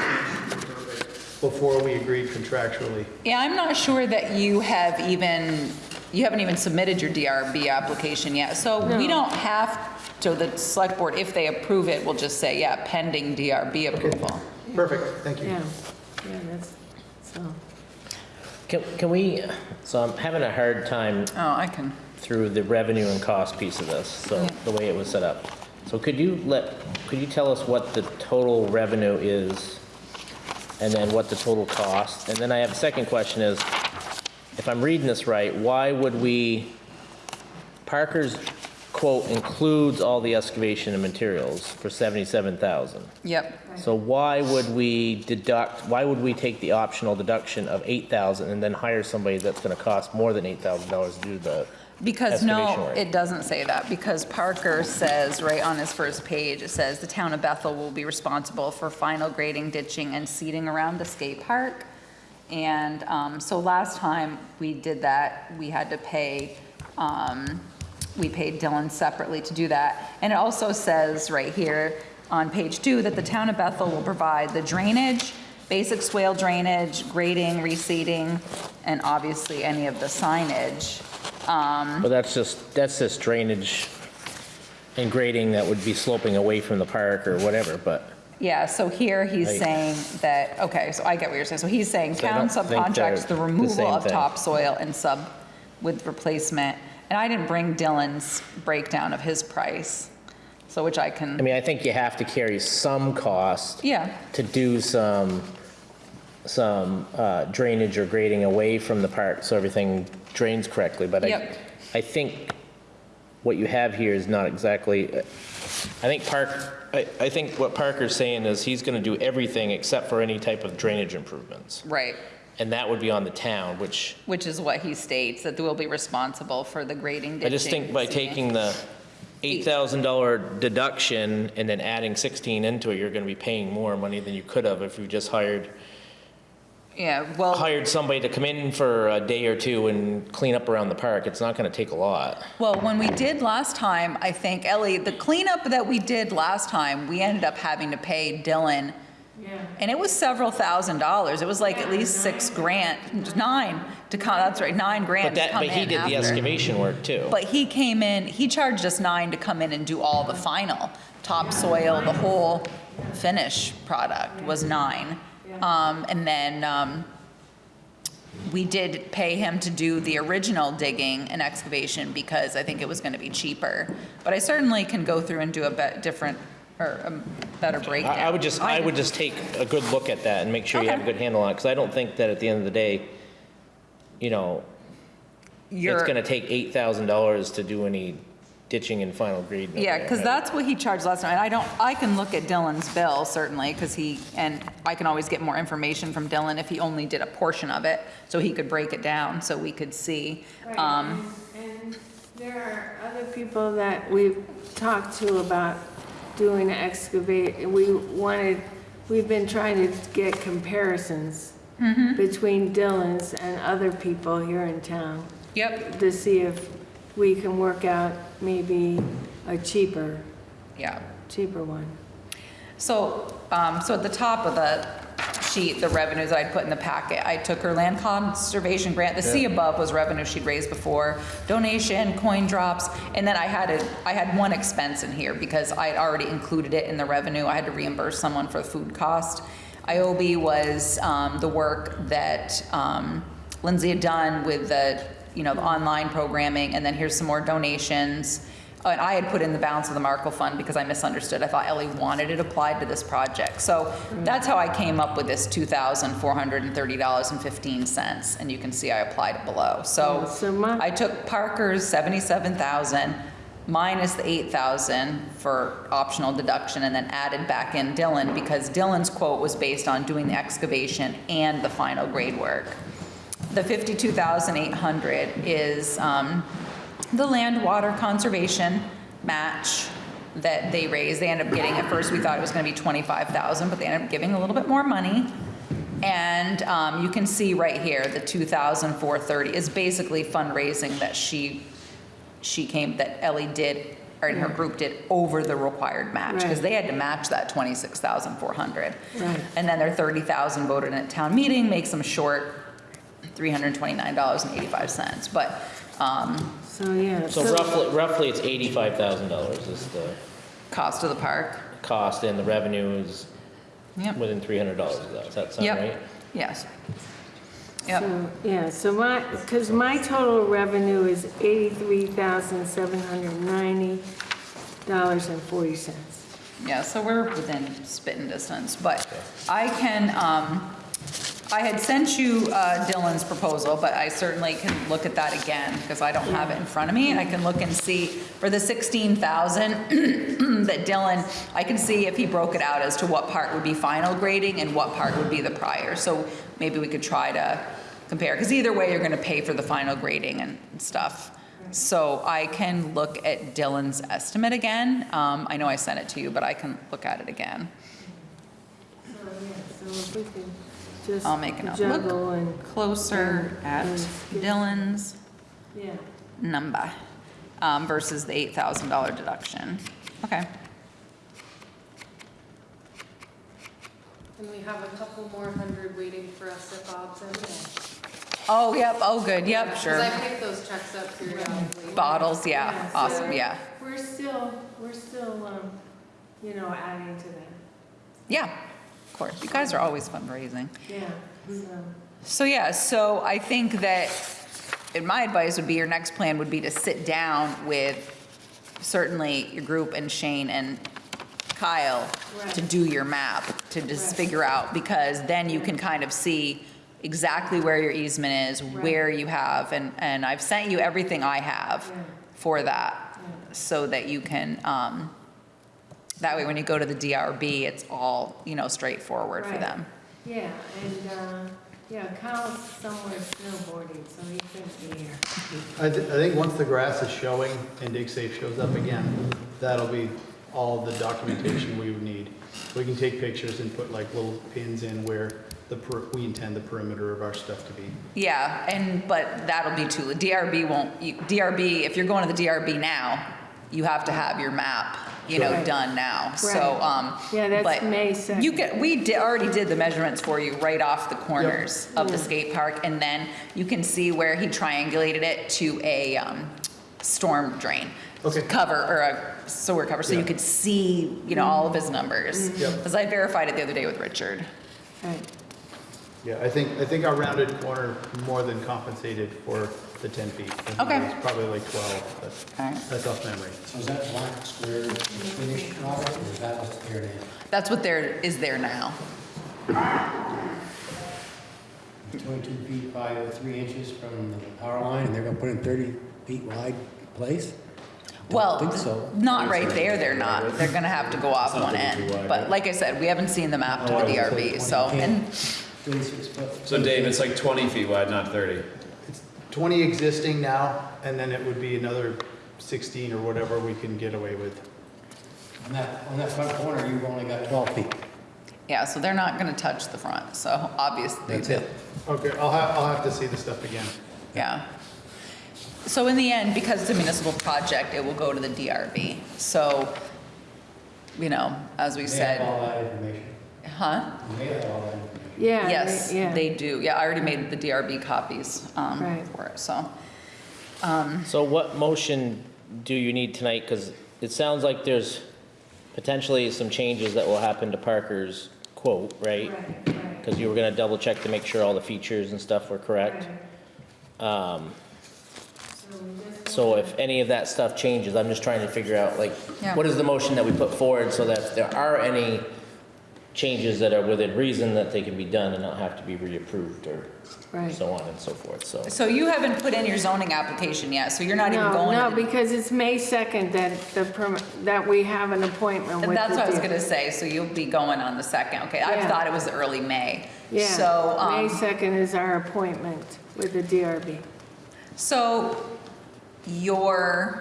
dimensions are perfect before we agreed contractually. Yeah, I'm not sure that you have even, you haven't even submitted your DRB application yet. So we don't have, so the select board, if they approve it, will just say, yeah, pending DRB approval. Perfect, thank you. Yeah, yeah, that's, so. Can, can we, so I'm having a hard time Oh, I can. through the revenue and cost piece of this, so the way it was set up. So could you let, could you tell us what the total revenue is? And then what the total cost? And then I have a second question is, if I'm reading this right, why would we, Parker's quote includes all the excavation and materials for 77,000. Yep. So why would we deduct, why would we take the optional deduction of 8,000 and then hire somebody that's gonna cost more than $8,000 to do the Because no, it doesn't say that, because Parker says, right on his first page, it says, "The town of Bethel will be responsible for final grading, ditching, and seeding around the skate park." And um, so last time we did that, we had to pay, um, we paid Dylan separately to do that. And it also says right here on page two that the town of Bethel will provide the drainage, basic swale drainage, grading, reseeding, and obviously any of the signage. Um, But that's just, that's just drainage and grading that would be sloping away from the park or whatever, but Yeah, so here he's Right. saying that, okay, so I get what you're saying. So he's saying So I town don't think they're subcontracts the the removal same of thing. topsoil and sub with replacement. And I didn't bring Dylan's breakdown of his price, so which I can I can, mean, I think you have to carry some cost yeah, to do some, some uh, drainage or grading away from the park so everything drains correctly, but I, Yep. I think what you have here is not exactly, I think Park, I, I think what Parker's saying is he's gonna do everything except for any type of drainage improvements. right. And that would be on the town, which Which is what he states, that we'll be responsible for the grading, ditching. I just think by seeding. taking the $8,000 deduction and then adding 16 into it, you're going to be paying more money than you could have if you just hired, Yeah, well. hired somebody to come in for a day or two and clean up around the park. It's not going to take a lot. Well, when we did last time, I think, Ellie, the cleanup that we did last time, we ended up having to pay Dylan, Yeah. and it was several thousand dollars. It was like at least six grand, nine to come, that's right, nine But grand to that, come but he in did the after. excavation work too. But he came in, he charged us nine to come in and do all the final, topsoil, the whole finish product was nine. Um, and then, um, we did pay him to do the original digging and excavation because I think it was gonna be cheaper. But I certainly can go through and do a bet, different, or a better breakdown. I I would just, I would just take a good look at that and make sure you have a good handle on it, because I don't think that at the end of the day, you know, it's You're- going to take $8,000 to do any ditching and final grading. Yeah, because right? that's what he charged last night. I don't, I can look at Dylan's bill certainly, because he, and I can always get more information from Dylan if he only did a portion of it, so he could break it down, so we could see. Right, Um, and and there are other people that we've talked to about doing excavate, we wanted, we've been trying to get comparisons between Dylan's and other people here in town Yep, to see if we can work out maybe a cheaper, yeah. cheaper one. So, um, so at the top of the sheet, the revenues that I'd put in the packet, I took her land conservation grant. The C above was revenue she'd raised before, donation, coin drops, and then I had a, I had one expense in here because I'd already included it in the revenue. I had to reimburse someone for the food cost. IOB was, um, the work that, um, Lindsay had done with the, you know, the online programming, and then here's some more donations. Uh, And I had put in the balance of the Markle Fund because I misunderstood. I thought Ellie wanted it applied to this project. So that's how I came up with this $2,430.15, and you can see I applied it below. So So my- I took Parker's 77,000 minus the 8,000 for optional deduction, and then added back in Dylan, because Dylan's quote was based on doing the excavation and the final grade work. The 52,800 is um, the land water conservation match that they raised. They ended up getting, at first, we thought it was gonna be 25,000, but they ended up giving a little bit more money. And um, you can see right here, the 2,430 is basically fundraising that she, she came, that Ellie did, or in her group did over the required match, because Right. they had to match that 26,400. Right. And then their 30,000 voted in at town meeting, makes them short $329.85. But, um, So, yeah. So roughly, roughly it's eighty-five thousand dollars is the cost of the park, cost and the revenue is yep, within three hundred dollars of that. Does that sound Yep. right? yes. Yep, So, yeah, so my, because my total revenue is eighty-three thousand, seven hundred ninety dollars and forty cents. yeah, so we're within spitting distance, but I can, um, I had sent you uh, Dylan's proposal, but I certainly can look at that again, because I don't have it in front of me. I can look and see, for the 16,000 <clears throat> that Dylan, I can see if he broke it out as to what part would be final grading and what part would be the prior. So maybe we could try to compare, because either way, you're gonna pay for the final grading and stuff. So I can look at Dylan's estimate again. Um, I know I sent it to you, but I can look at it again. So, yeah, so just I'll make a note. juggle and, Closer at and- Dylan's yeah. number um, versus the $8,000 deduction. Okay. And we have a couple more hundred waiting for us at Bob's anyway. Oh, yep, oh, good, yep, Because sure. I pick those checks up periodically. Bottles, yeah, so awesome, yeah. We're still, we're still, um, you know, adding to them. Yeah, of course. You guys are always fundraising. Yeah, so. So, yeah, so I think that, and my advice would be, your next plan would be to sit down with certainly your group and Shane and Kyle to do your map, to just Right. figure out, because then you can kind of see exactly where your easement is, where you have, and, and I've sent you everything I have Yeah. for that, so that you can, um, that way when you go to the DRB, it's all, you know, straightforward for Right. them. Yeah, and, uh, yeah, Kyle's somewhere snowboarding, so he couldn't be here. I, thi- I think once the grass is showing and dig safe shows up again, that'll be all the documentation we would need. We can take pictures and put like little pins in where the, per- we intend the perimeter of our stuff to be. Yeah, and, but that'll be too, DRB won't, you- DRB, if you're going to the DRB now, you have to have your map, you know, Right. done now, so, um. Yeah, that's but May You 2nd. can, we did, already did the measurements for you right off the corners of the skate park, and then you can see where he triangulated it to a, um, storm drain. Okay. Cover, or a sewer cover, so you could see, you know, all of his numbers. Yep. Because I verified it the other day with Richard. Right. Yeah, I think, I think our rounded corner more than compensated for the 10 feet. I think Okay. It was probably like 12, but All right. that's off memory. So is that black square finished product, or is that what's there now? That's what there, is there now. Twenty-two feet by three inches from the power line, and they're gonna put in thirty feet wide place? Don't Well, think so. not right there, they're not. They're gonna have to go off one end. But like I said, we haven't seen the map to oh, the DRB, so, and, Twenty-six foot. So Dave, it's like 20 feet wide, not 30. It's 20 existing now, and then it would be another 16 or whatever we can get away with. On that, on that front corner, you've only got twelve feet. Yeah, so they're not gonna touch the front, so obviously. That's it. Okay, I'll have, I'll have to see the stuff again. Yeah. So in the end, because it's a municipal project, it will go to the DRB. So, you know, as we said. that information. Huh? They have all that information. Yeah. Yes, they- yeah. they do. Yeah, I already made the DRB copies um, Right. for it, so. So what motion do you need tonight? Because it sounds like there's potentially some changes that will happen to Parker's quote, right? Because you were gonna double check to make sure all the features and stuff were correct. Um, So if any of that stuff changes, I'm just trying to figure out, like, Yeah. what is the motion that we put forward so that if there are any changes that are within reason, that they can be done and not have to be reapproved or Right. so on and so forth, so. So you haven't put in your zoning application yet, so you're not even No, going. no, to the- because it's May 2nd that the, perm- that we have an appointment with And that's the what I was gonna say, so you'll be going on the second, okay? I Yeah. thought it was early May. Yeah, So, May um, 2nd is our appointment with the DRB. so your,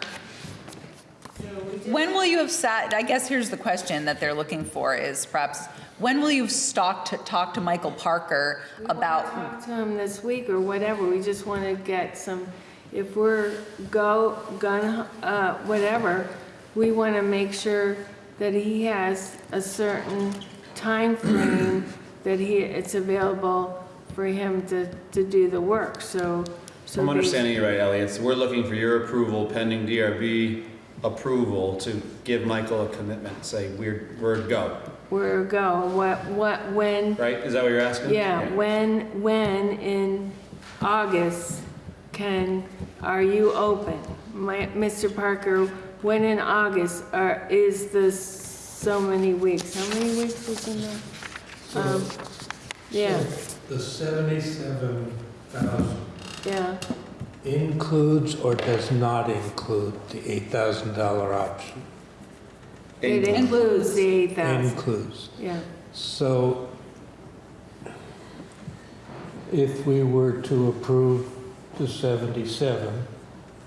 when will you have sat, I guess here's the question that they're looking for is perhaps, when will you have stalked, to talk to Michael Parker about, Talk to him this week or whatever, we just want to get some, if we're go, gun, uh, whatever, we want to make sure that he has a certain time frame that he, it's available for him to, to do the work, so. So I'm understanding you right, Elliot, so we're looking for your approval pending DRB approval to give Michael a commitment, say, we're, we're go, Where go, what, what, when, right? Is that what you're asking? yeah, when, when in August can, are you open? My, Mr. Parker, when in August are, is this so many weeks? How many weeks is in there? Um, yeah, The seventy-seven thousand yeah, includes or does not include the eight thousand dollar option? it includes the eight thousand, Includes. yeah. So if we were to approve the 77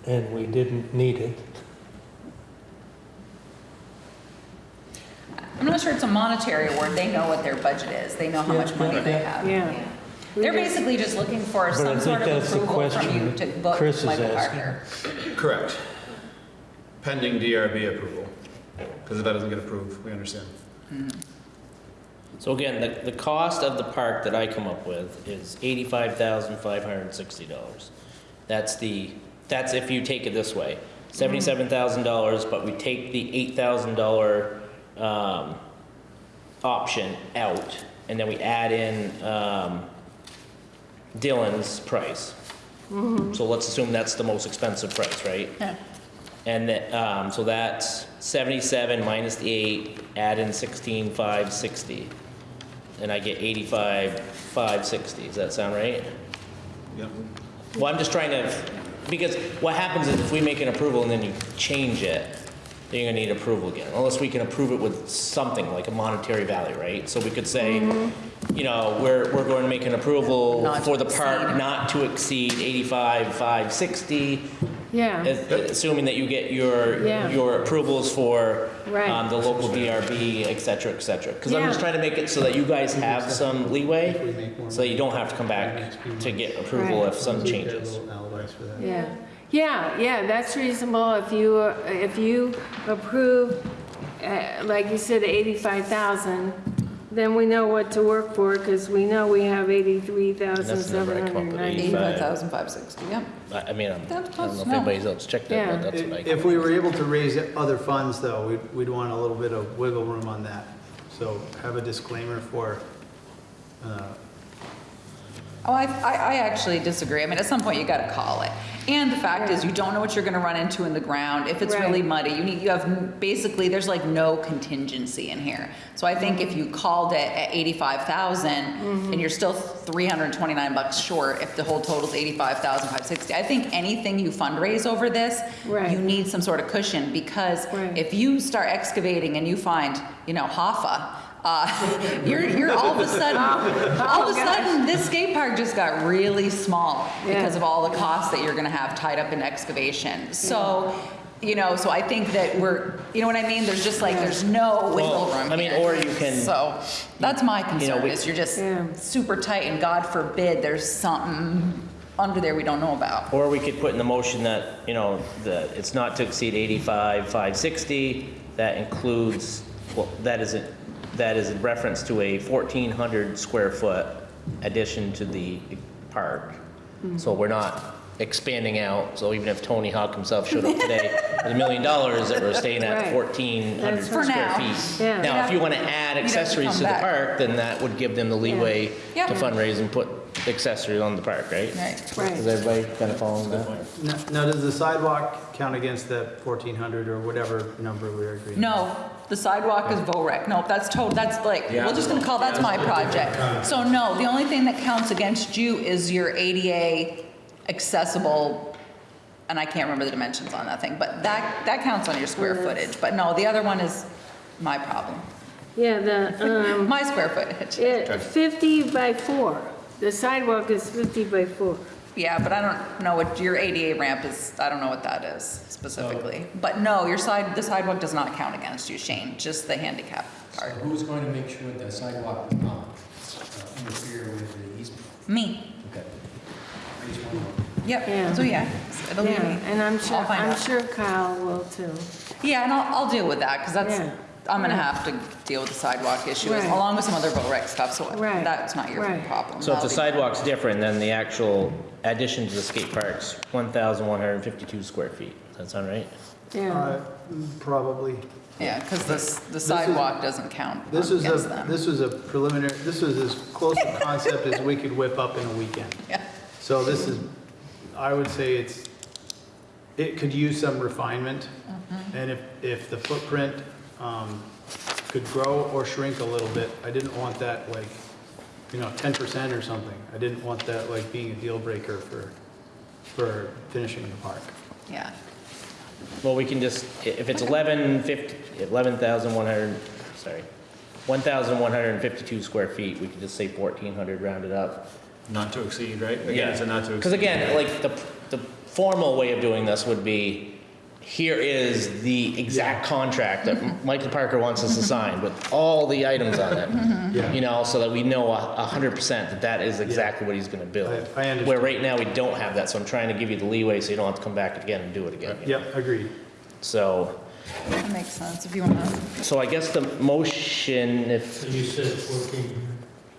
and we didn't need it, I'm not sure it's a monetary award, they know what their budget is, they know how much money they have. Yeah. We They're basically just looking for But I some think sort of that's the approval from you to book Chris is Michael asking. Parker. Correct. Pending DRB approval. Because if that doesn't get approved, we understand. So again, the, the cost of the park that I come up with is eighty-five thousand five hundred and sixty dollars. That's the, that's if you take it this way, seventy-seven thousand dollars, but we take the eight thousand dollar, um, option out, and then we add in, um, Dylan's price. So let's assume that's the most expensive price, right? Yeah. And, that, um, so that's seventy-seven minus the eight, add in sixteen, five sixty. And I get eighty-five, five sixty, does that sound right? Yep. Well, I'm just trying to, because what happens is if we make an approval and then you change it, then you're gonna need approval again, unless we can approve it with something, like a monetary value, right? So we could say, you know, we're, we're going to make an approval Not for the park exceed. not to exceed eighty-five, five sixty, Yeah, assuming that you get your, Yeah. your approvals for Right. um, the local DRB, et cetera, et cetera. Because I'm just Yeah. trying to make it so that you guys have some leeway, so that you don't have to come back to get approval Right. if some changes. Alibis for that. yeah. Yeah, yeah, that's reasonable if you, uh, if you approve, uh, like you said, 85,000, then we know what to work for, because we know we have And that's the number I come up with, 83,790. 85,500, 560, yeah. I I mean, I'm- I That's don't close, know if no. anybody's else checked that, Yeah. but that's what I. If we were able to raise other funds, though, we'd, we'd want a little bit of wiggle room on that. So have a disclaimer for, uh, Oh, I, I, I actually disagree. I mean, at some point, you gotta call it. And the fact is, you don't know what you're gonna run into in the ground. If it's really muddy, you need, you have, basically, there's like no contingency in here. So I think if you called it at eighty-five thousand, mm-hmm. and you're still three hundred and twenty-nine bucks short, if the whole thousand five sixty, I think anything you fundraise over this, Right. you need some sort of cushion, because Right. if you start excavating and you find, you know, Hoffa, uh, <laughs> you're, you're all of a sudden, all of a sudden, this skate park just got really small because of all the costs that you're gonna have tied up in excavation. So You know, so I think that we're, you know what I mean? There's just like, there's no wiggle Well, room I mean, here. or you can- So that's my know, concern we- is you're just Yeah. super tight and God forbid there's something under there we don't know about. Or we could put in the motion that, you know, that it's not to exceed 85, 560. That includes, well, that is, a- that is in reference to a 1,400 square foot addition to the park. Hmm. So we're not expanding out, so even if Tony Hawk himself showed up today with a million dollars, that we're staying at Right. 1,400 That's For square now. feet. Yeah. Now, if you want to add have to accessories come to the back. park, then that would give them the leeway Yeah. to fundraise and put accessories on the park, right? Right. Right. Is everybody kind of following that? Now, now, does the sidewalk count against the 1,400 or whatever number we are agreeing? No, the sidewalk is VOREC. No, that's total, that's like, we're just gonna call, that's my project. So no, the only thing that counts against you is your ADA accessible, and I can't remember the dimensions on that thing, but that, that counts on your square footage. But no, the other one is my problem, Yeah, the, um, <laughs> my square footage. it, 50 by 4. The sidewalk is 50 by 4. Yeah, but I don't know what your ADA ramp is, I don't know what that is specifically. But no, your side, the sidewalk does not count against you, Shane, just the handicap So part. who's going to make sure the sidewalk does not uh, interfere with the easement? Me, Okay. I just want to Yeah. yep, so yeah, it'll be Yeah, me. and I'm sure, I'll find I'm out. sure Kyle will too. Yeah, and I'll, I'll deal with that, because that's, Yeah. I'm gonna have to deal with the sidewalk issue, Right. along with some other VOREC stuff, so Right. that's not your Right. problem. So if That'll the be- sidewalk's different, then the actual addition to the skate park's 1,152 square feet. Does that sound right? Yeah, Uh, Probably. Yeah, because this, the sidewalk doesn't count This was against a, them. this was a preliminary, this was as close a concept as we could whip up in a weekend. Yeah, So this is, I would say it's, it could use some refinement. Mm-hmm. And if, if the footprint um, could grow or shrink a little bit, I didn't want that like, you know, 10% or something. I didn't want that like being a deal breaker for, for finishing the park. yeah. Well, we can just, if it's 1150, 11,100, sorry, 1,152 square feet, we can just say 1,400 rounded up. Not to exceed, right? Again, it's a not to exceed. Because again, like, the, the formal way of doing this would be, here is the exact contract that Michael Parker wants us to sign with all the items on it. Yeah. You know, so that we know a a hundred percent that that is exactly what he's gonna build. I- I understand. Where right now, we don't have that, so I'm trying to give you the leeway so you don't have to come back again and do it again. Yep, agreed. So, That makes sense, if you wanna, so I guess the motion, if, You said 14.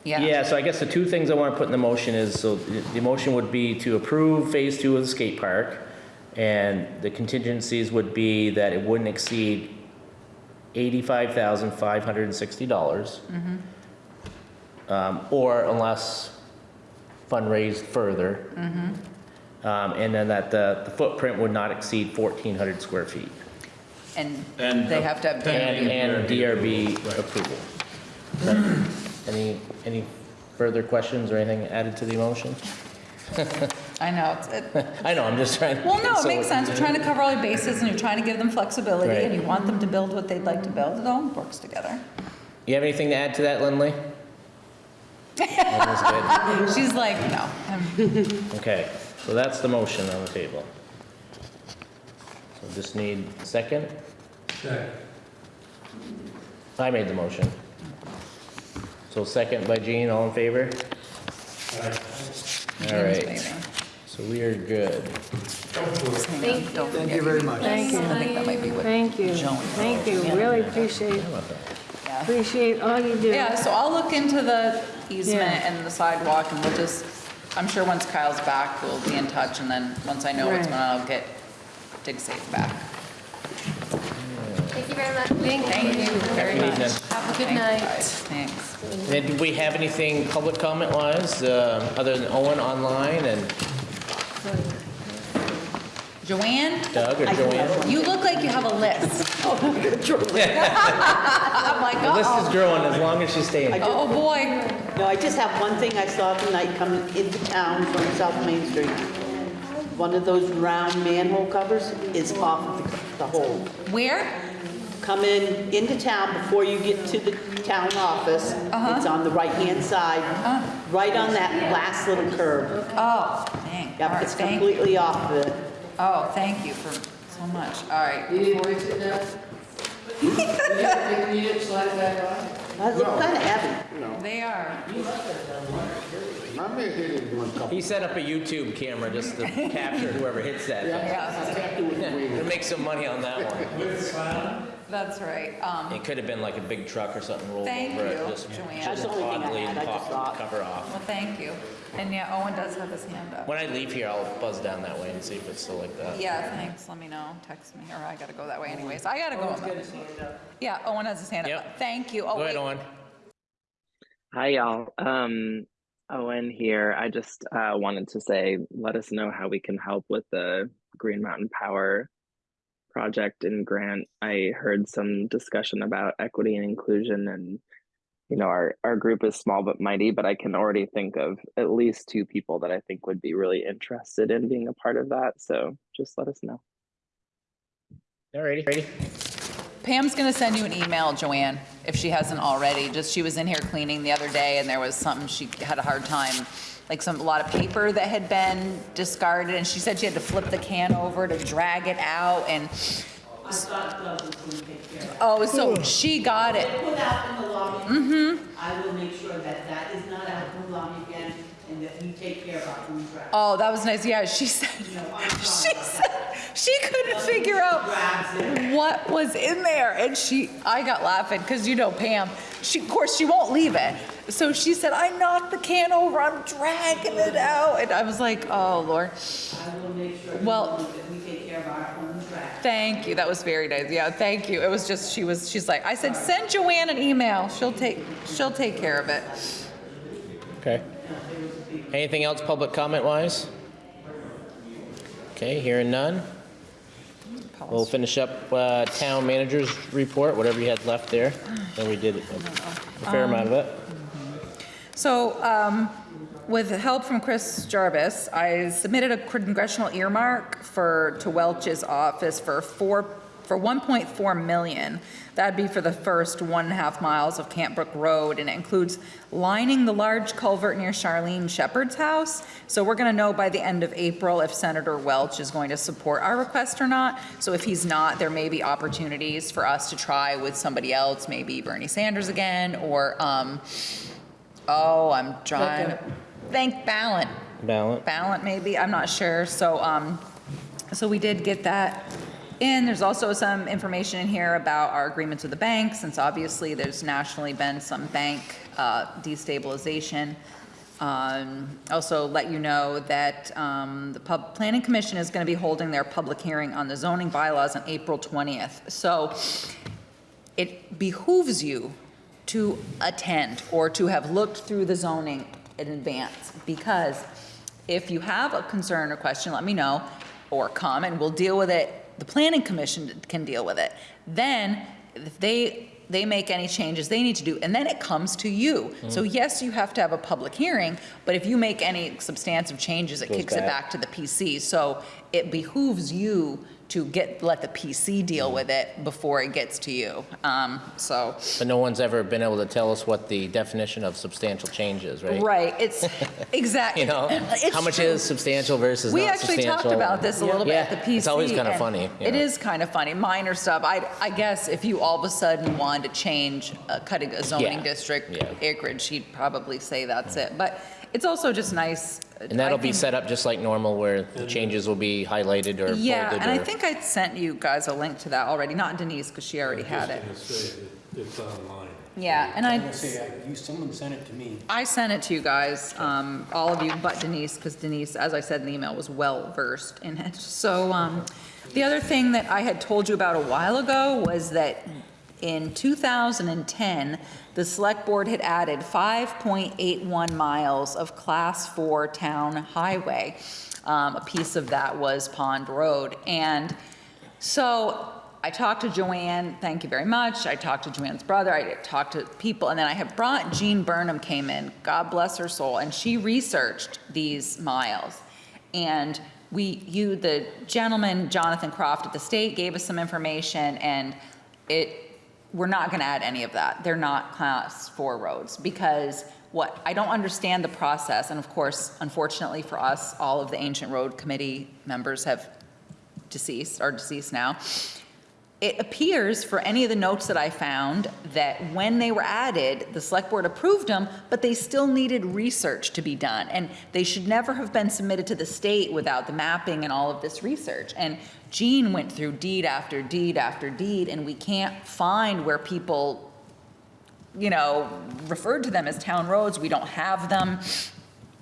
yeah. yeah, so I guess the two things I want to put in the motion is, so the the motion would be to approve phase two of the skate park. And the contingencies would be that it wouldn't exceed eighty-five thousand five hundred and sixty dollars. Um, or unless fundraised further. Um, and then that the the footprint would not exceed fourteen hundred square feet. And And they have to have. And, and DRB Right. approval. Any, any further questions or anything added to the motion? <laughs> I know, it's, it, <laughs> I know, I'm just trying. well, no, it so- makes sense, you're trying to cover all your bases, and you're trying to give them flexibility, Right. and you want them to build what they'd like to build, it all works together. You have anything to add to that, Lindley? That <laughs> She's like, no, Okay, so that's the motion on the table. So just need a second. Second. I made the motion. So second by Gene, all in favor? All James right, maybe. so we are good. Hang on, don't Thank you very much. thank you, I think that might be what. thank you, Joan- thank you, really appreciate, How about that? Yeah. appreciate all you do. Yeah, so I'll look into the easement Yeah. and the sidewalk, and we'll just, I'm sure once Kyle's back, we'll be in touch, and then once I know what's Right. going on, I'll get Dig Safe back. Thank you very much. Thank you very Good much. evening. Have a good Thanks, night. guys. Thanks. And did we have anything public comment wise, uh, other than Owen online and Joanne, Doug or Joanne? you look like you have a list. <laughs> I'm like, The list is uh-oh. growing as long as she's staying. Oh, boy. No, I just have one thing I saw tonight coming into town from South Main Street. One of those round manhole covers is off of the- the hole. Where? Coming into town before you get to the town office. Uh-huh. It's on the right-hand side, uh-huh. right on that last little curve. Oh, dang. All Yep, right, it's thank you. completely off of it. Oh, thank you for so much. All right. That look kind of heavy. They are. He set up a YouTube camera just to capture whoever hits that. thing. <laughs> To make some money on that one. That's right. Um, It could have been like a big truck or something rolled Thank over it, you, just Joanne. just That's the only thing I oddly had, I just pop- thought. cover off. well, thank you. And yeah, Owen does have his hand up. When I leave here, I'll buzz down that way and see if it's still like that. Yeah, thanks. Let me know. Text me, or I gotta go that way anyways. I gotta go. Yeah, Owen has his hand up. Yep. Thank you. Oh, Go ahead, wait. Owen. Hi, y'all. Um, Owen here. I just uh, wanted to say, let us know how we can help with the Green Mountain Power project and grant. I heard some discussion about equity and inclusion, and you know, our our group is small but mighty. But I can already think of at least two people that I think would be really interested in being a part of that. So just let us know. Alrighty, ready? Pam's gonna send you an email, Joanne, if she hasn't already. Just, she was in here cleaning the other day and there was something, she had a hard time, like some, a lot of paper that had been discarded and she said she had to flip the can over to drag it out and, I thought Doug was going to take care of it. oh, so she got it. Put out in the lobby. Mm-hmm. I will make sure that that is not out in the lobby again and that we take care of our food trash. Oh, that was nice. Yeah, she said, You know, I'm <laughs> she about said, that. She couldn't figure out what was in there. And she, I got laughing because you know Pam, she, of course, she won't leave it. So she said, I knocked the can over, I'm dragging it out. And I was like, oh, Lord. I will make sure Well- we take care of our own trash. Thank you. That was very nice. Yeah, thank you. It was just, she was, she's like, I said, send Joanne an email. She'll take, she'll take care of it. Okay. Anything else public comment wise? Okay, hearing none. We'll finish up uh, town manager's report, whatever you had left there. And we did a fair amount of it. So, um, with help from Chris Jarvis, I submitted a congressional earmark for, to Welch's office for four, for 1.4 million. That'd be for the first one and a half miles of Camp Brook Road, and it includes lining the large culvert near Charlene Shepherd's house. So we're gonna know by the end of April if Senator Welch is going to support our request or not. So if he's not, there may be opportunities for us to try with somebody else, maybe Bernie Sanders again, or, um, Oh, I'm trying to think Balint. Balint. Balint, maybe, I'm not sure. So, um, so we did get that in. There's also some information in here about our agreements with the bank, since obviously there's nationally been some bank, uh, destabilization. Um, also let you know that, um, the Pub, Planning Commission is gonna be holding their public hearing on the zoning bylaws on April 20th. So it behooves you to attend or to have looked through the zoning in advance, because if you have a concern or question, let me know, or come and we'll deal with it. The planning commission can deal with it. Then, if they, they make any changes they need to do, and then it comes to you. Mm-hmm. So yes, you have to have a public hearing, but if you make any substantive changes, it Goes kicks it back. back to the PC. So it behooves you to get, let the PC deal with it before it gets to you. Um, so, But no one's ever been able to tell us what the definition of substantial change is, right? right, it's, <laughs> exactly. You know, <laughs> how much is substantial versus We actually substantial? talked about this a little bit at the Yeah, PC. it's always kind of funny. It know. is kind of funny, minor stuff. I, I guess if you all of a sudden wanted to change, uh, cutting a zoning Yeah, district yeah. acreage, he'd probably say that's it. But it's also just nice. uh, And that'll I be think- set up just like normal where the changes will be highlighted or bolded Yeah, and I think I sent you guys a link to that already, not Denise, because she already had it. It's online. Yeah, and I. Say, I- you, someone sent it to me. I sent it to you guys, um, all of you but Denise, because Denise, as I said in the email, was well versed in it. So, um, the other thing that I had told you about a while ago was that in 2010, the select board had added 5.81 miles of class four town highway. Um, a piece of that was Pond Road. And so I talked to Joanne, thank you very much. I talked to Joanne's brother, I talked to people, and then I had brought Jean Burnham came in, God bless her soul, and she researched these miles. And we, you, the gentleman, Jonathan Croft at the state, gave us some information, and it, we're not gonna add any of that. They're not class four roads, because what, I don't understand the process, and of course, unfortunately for us, all of the ancient road committee members have deceased, or deceased now. It appears for any of the notes that I found that when they were added, the select board approved them, but they still needed research to be done. And they should never have been submitted to the state without the mapping and all of this research. And Gene went through deed after deed after deed, and we can't find where people, you know, referred to them as town roads. We don't have them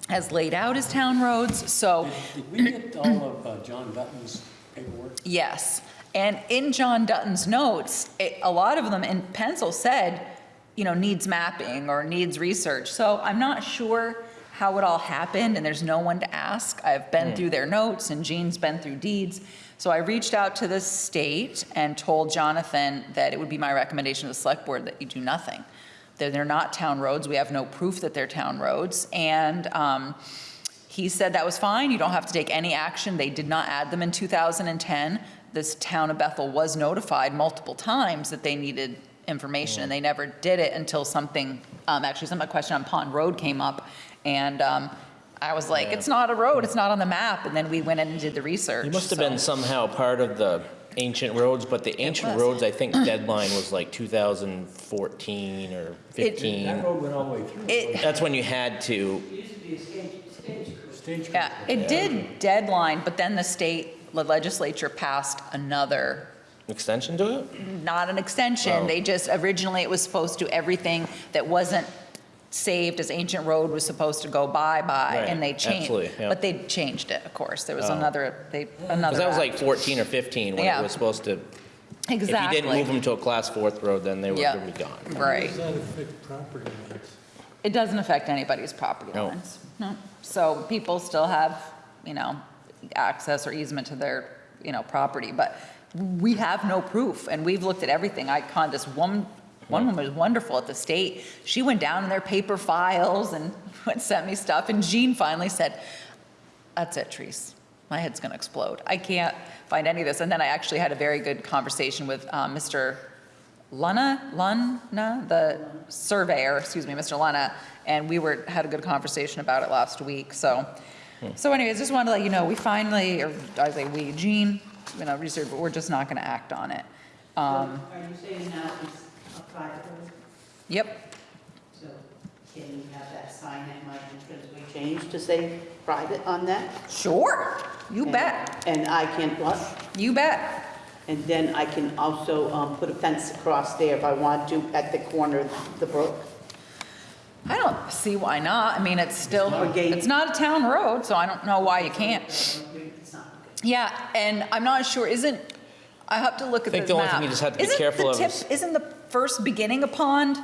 as laid out as town roads, so. Did we get all of uh, John Dutton's paperwork? Yes, and in John Dutton's notes, it- a lot of them in pencil said, you know, needs mapping or needs research. So I'm not sure how it all happened, and there's no one to ask. I've been through their notes, and Gene's been through deeds. So I reached out to the state and told Jonathan that it would be my recommendation to the select board that you do nothing. That they're not town roads, we have no proof that they're town roads, and um, he said that was fine, you don't have to take any action. They did not add them in 2010. This town of Bethel was notified multiple times that they needed information, and they never did it until something, um, actually, some, a question on Pond Road came up, and um, I was like, it's not a road, it's not on the map, and then we went in and did the research. It must have been somehow part of the ancient roads, but the ancient roads, I think <clears throat> deadline was like 2014 or 15. That road went all the way through. It, That's when you had to, Stage yeah, it did deadline, but then the state legislature passed another extension to it? not an extension. Oh. They just, originally it was supposed to, everything that wasn't saved as ancient road was supposed to go by by, Right, and they changed. absolutely, yeah. But they changed it, of course. There was Oh. another, they, another. Because that was like 14 or 15 when Yeah. it was supposed to, Exactly. if you didn't move them to a class fourth road, then they were Yeah. gonna be gone. Right. Does that affect property lines? It doesn't affect anybody's property No. lines. No. So people still have, you know, access or easement to their, you know, property, but we have no proof, and we've looked at everything. I con, this one, one woman was wonderful at the state. She went down in their paper files and <laughs> sent me stuff, and Jean finally said, that's it, Treese. My head's gonna explode. I can't find any of this. And then I actually had a very good conversation with um, Mr. Luna, Luna, the surveyor, excuse me, Mr. Luna, and we were, had a good conversation about it last week, so. So anyways, just wanted to let you know, we finally, or I say we, Jean, you know, research, but we're just not gonna act on it. Um, Are you saying now it's a private road? Yep, So can you have that sign at my entrance we change to say private on that? sure, you bet, And I can, what? you bet. And then I can also um, put a fence across there if I want to at the corner of the brook. I don't see why not. I mean, it's still, not a gate. it's not a town road, so I don't know why you can't. It's not- Yeah, and I'm not sure, isn't, I have to look at the I map. think the only thing you just have to be Isn't careful the of tip- is- Isn't the first beginning of pond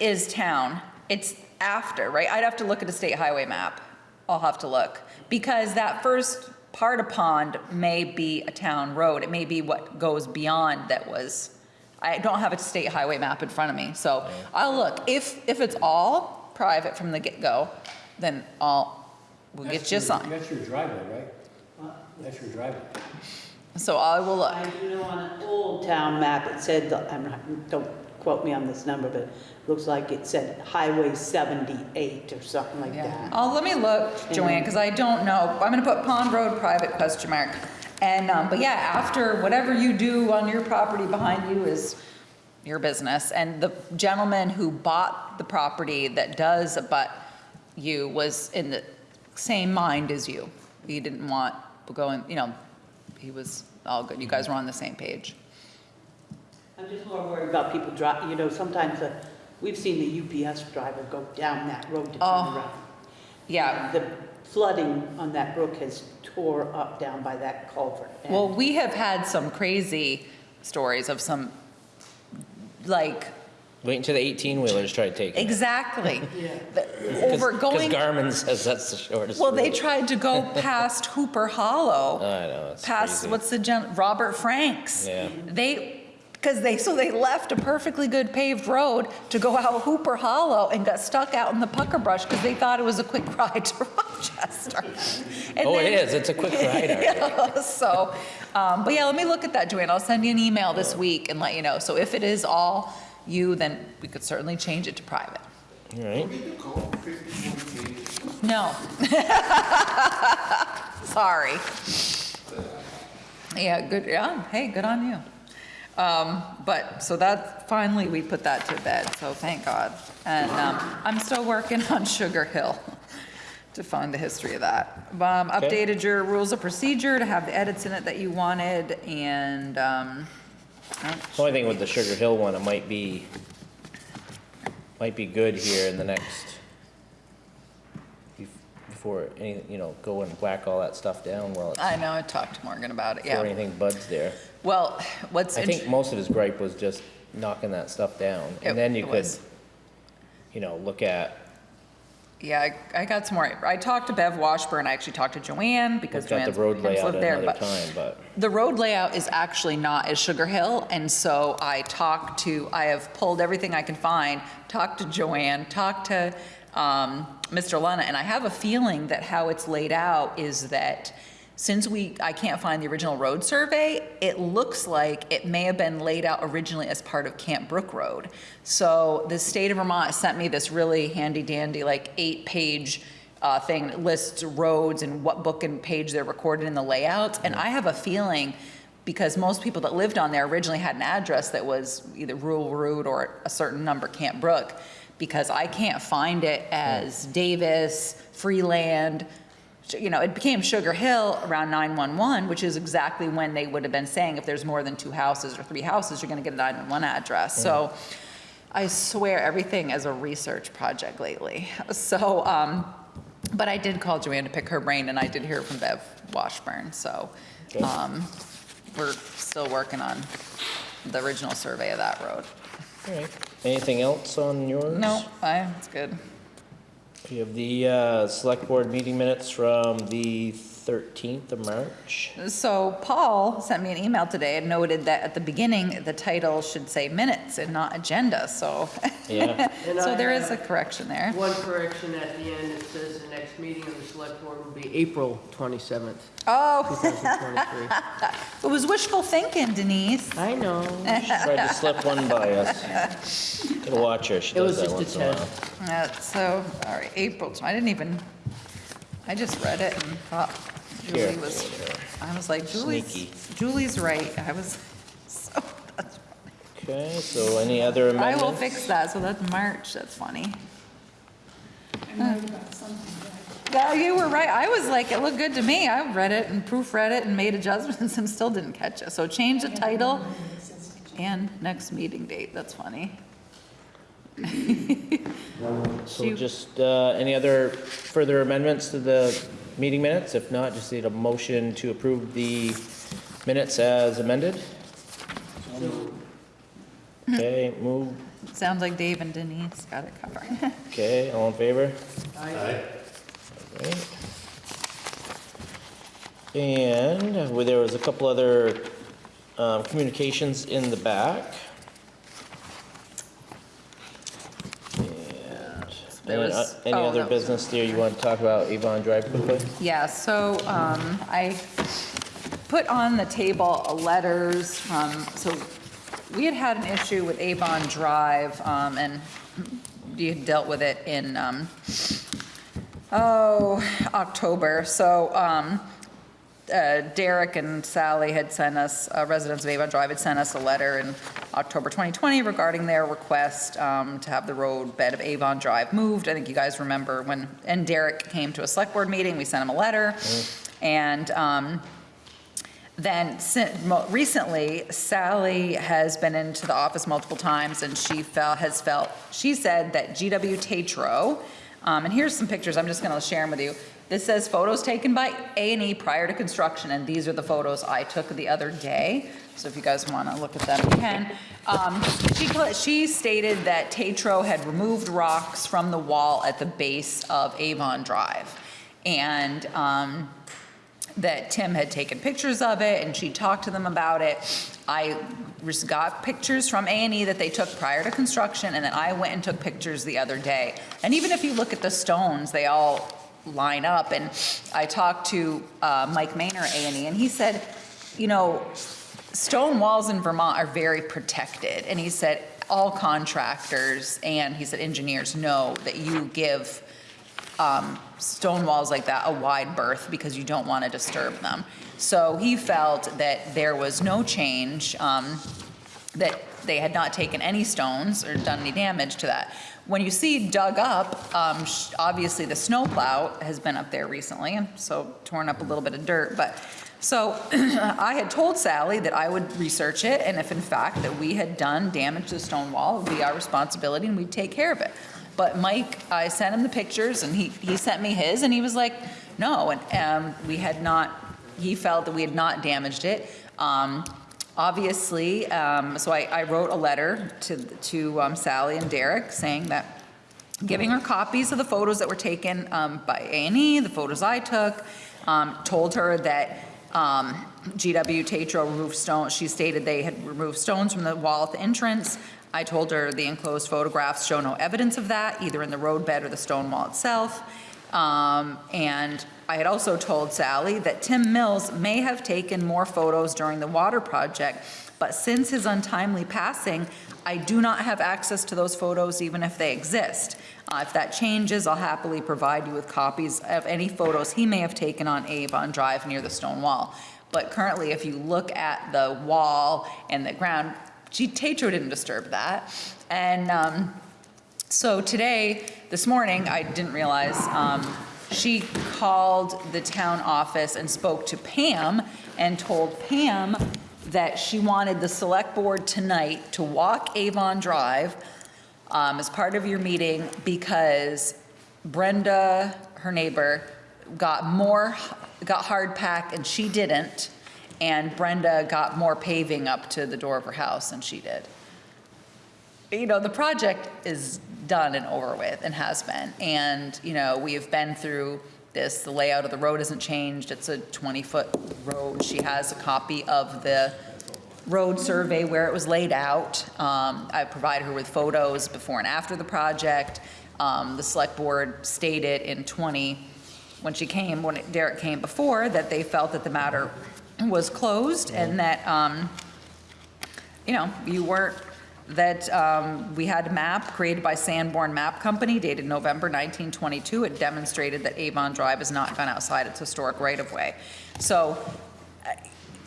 is town? It's after, right? I'd have to look at a state highway map. I'll have to look. Because that first part of pond may be a town road. It may be what goes beyond that was, I don't have a state highway map in front of me, so I'll look. If, if it's all private from the get-go, then I'll, we'll get That's you a sign. That's your driveway, right? That's your driveway. So I will look. I do know on an old town map, it said, I'm not, don't quote me on this number, but it looks like it said Highway 78 or something like that. Oh, let me look, Joanne, because I don't know. I'm gonna put Pond Road private question mark. And, um, but yeah, after whatever you do on your property behind you is your business. And the gentleman who bought the property that does abut you was in the same mind as you. He didn't want going, you know, he was all good. You guys were on the same page. I'm just more worried about people drive, you know, sometimes uh, we've seen the UPS driver go down that road to turn Oh, around. Yeah, The flooding on that brook has tore up down by that culvert. Well, we have had some crazy stories of some, like, Wait until the 18-wheelers try to take it. exactly. <laughs> the- Over going, Because Garmin says that's the shortest well, they route. tried to go <laughs> past Hooper Hollow, I know, it's past, crazy. what's the gen, Robert Franks. Yeah. They, because they, so they left a perfectly good paved road to go out Hooper Hollow and got stuck out in the pucker brush because they thought it was a quick <laughs> ride to Rochester. And Oh, it then- is, it's a quick ride. right. Yeah, so, um, but yeah, let me look at that, Joanne. I'll send you an email this week and let you know. So if it is all you, then we could certainly change it to private. All right. No. <laughs> Sorry. Yeah, good, yeah, hey, good on you. Um, but, so that, finally, we put that to bed, so thank God. And, um, I'm still working <laughs> on Sugar Hill to find the history of that. Um, Okay. updated your rules of procedure to have the edits in it that you wanted, and, um, The only thing with the Sugar Hill one, it might be, might be good here in the next, bef- before any, you know, go and whack all that stuff down while it's, I know, I talked to Morgan about it, yeah before yeah. anything buds there. Well, what's, I int- think most of his gripe was just knocking that stuff down. It- And then you it could, was. you know, look at, yeah, I I got some more, I talked to Bev Washburn, I actually talked to Joanne, because at Joanne's the road parents layout live there, another but time, but. The road layout is actually not as Sugar Hill, and so I talked to, I have pulled everything I can find, talked to Joanne, talked to um, Mr. Lana, and I have a feeling that how it's laid out is that since we, I can't find the original road survey, it looks like it may have been laid out originally as part of Camp Brook Road. So the state of Vermont sent me this really handy dandy, like eight-page uh, thing that lists roads and what book and page they're recorded in the layouts. And I have a feeling, because most people that lived on there originally had an address that was either rural road or a certain number Camp Brook, because I can't find it as Davis, Freeland, you know, it became Sugar Hill around 911, which is exactly when they would have been saying if there's more than two houses or three houses, you're gonna get a 911 address. So I swear everything is a research project lately. So, um, but I did call Joanne to pick her brain and I did hear from Bev Washburn, so, um, we're still working on the original survey of that road. All right. Anything else on yours? No, I, it's good. We have the uh, select board meeting minutes from the 13th of March. So Paul sent me an email today and noted that at the beginning, the title should say minutes and not agenda, so. Yeah. <laughs> And So I there is a have correction there. One correction at the end, it says the next meeting of the select board will be April 27th, Oh, 2023. <laughs> it was wishful thinking, Denise. I know. <laughs> She tried to slip one by us. Gotta watch her, she It does was that just a once in a while. test. Uh, So, all right, April, I didn't even, I just read it and thought Here. Julie was, I was like, Julie's, Sneaky. Julie's right. I was, <laughs> so, that's, Okay, so any other amendments? I amendments? will fix that, so that's March, that's funny. Yeah, you were right. I was like, it looked good to me. I read it and proofread it and made adjustments <laughs> and still didn't catch it. So change the title and next meeting date. That's funny. <laughs> So just, uh, any other further amendments to the meeting minutes? If not, just need a motion to approve the minutes as amended. Okay, move, Sounds like Dave and Denise got it covered. <laughs> okay, all in favor? Aye. Right. And well, there was a couple other um, communications in the back. And There any, was- uh, any oh, other that was- business there you want to talk about Avon Drive quickly? Yeah, so um, I put on the table letters from, so we had had an issue with Avon Drive, um, and you had dealt with it in, um, oh, October. So um, uh, Derek and Sally had sent us, uh, residents of Avon Drive had sent us a letter in October 2020 regarding their request um, to have the road bed of Avon Drive moved. I think you guys remember when, and Derek came to a select board meeting, we sent him a letter. And um, then recently, Sally has been into the office multiple times and she felt, has felt, she said that GW Tatro, um, and here's some pictures, I'm just gonna share them with you. This says photos taken by A and E prior to construction, and these are the photos I took the other day. So if you guys wanna look at them, you can. Um, she, she stated that Tatro had removed rocks from the wall at the base of Avon Drive. And, um, that Tim had taken pictures of it and she talked to them about it. I got pictures from A&E that they took prior to construction and then I went and took pictures the other day. And even if you look at the stones, they all line up. And I talked to uh, Mike Maynor A&E and he said, you know, stone walls in Vermont are very protected. And he said, all contractors and he said engineers know that you give um, stone walls like that a wide berth because you don't want to disturb them. So he felt that there was no change, um, that they had not taken any stones or done any damage to that. When you see dug up, um, obviously the snowplow has been up there recently, and so torn up a little bit of dirt, but, so <clears throat> I had told Sally that I would research it, and if in fact that we had done damage to the stone wall, it would be our responsibility and we'd take care of it. But Mike, I sent him the pictures and he, he sent me his and he was like, no, and, um, we had not, he felt that we had not damaged it. Um, obviously, um, so I, I wrote a letter to, to um, Sally and Derek saying that giving her copies of the photos that were taken um, by A&E, the photos I took, um, told her that um, GW Tatro removed stones, she stated they had removed stones from the wall at the entrance. I told her the enclosed photographs show no evidence of that, either in the roadbed or the stone wall itself. Um, And I had also told Sally that Tim Mills may have taken more photos during the water project, but since his untimely passing, I do not have access to those photos even if they exist. Uh, If that changes, I'll happily provide you with copies of any photos he may have taken on Avon Drive near the stone wall. But currently, if you look at the wall and the ground, gee, Tatro didn't disturb that. And um, so today, this morning, I didn't realize, um, she called the town office and spoke to Pam and told Pam that she wanted the select board tonight to walk Avon Drive um, as part of your meeting because Brenda, her neighbor, got more, got hard pack and she didn't. And Brenda got more paving up to the door of her house than she did you know, the project is done and over with and has been. And, you know, we have been through this, the layout of the road hasn't changed. It's a 20-foot road. She has a copy of the road survey where it was laid out. Um, I provided her with photos before and after the project. Um, The select board stated in 20, when she came, when Derek came before, that they felt that the matter was closed and that, um, you know, you weren't, that um, we had a map created by Sanborn Map Company dated November 1922. It demonstrated that Avon Drive has not gone outside its historic right-of-way. So, uh,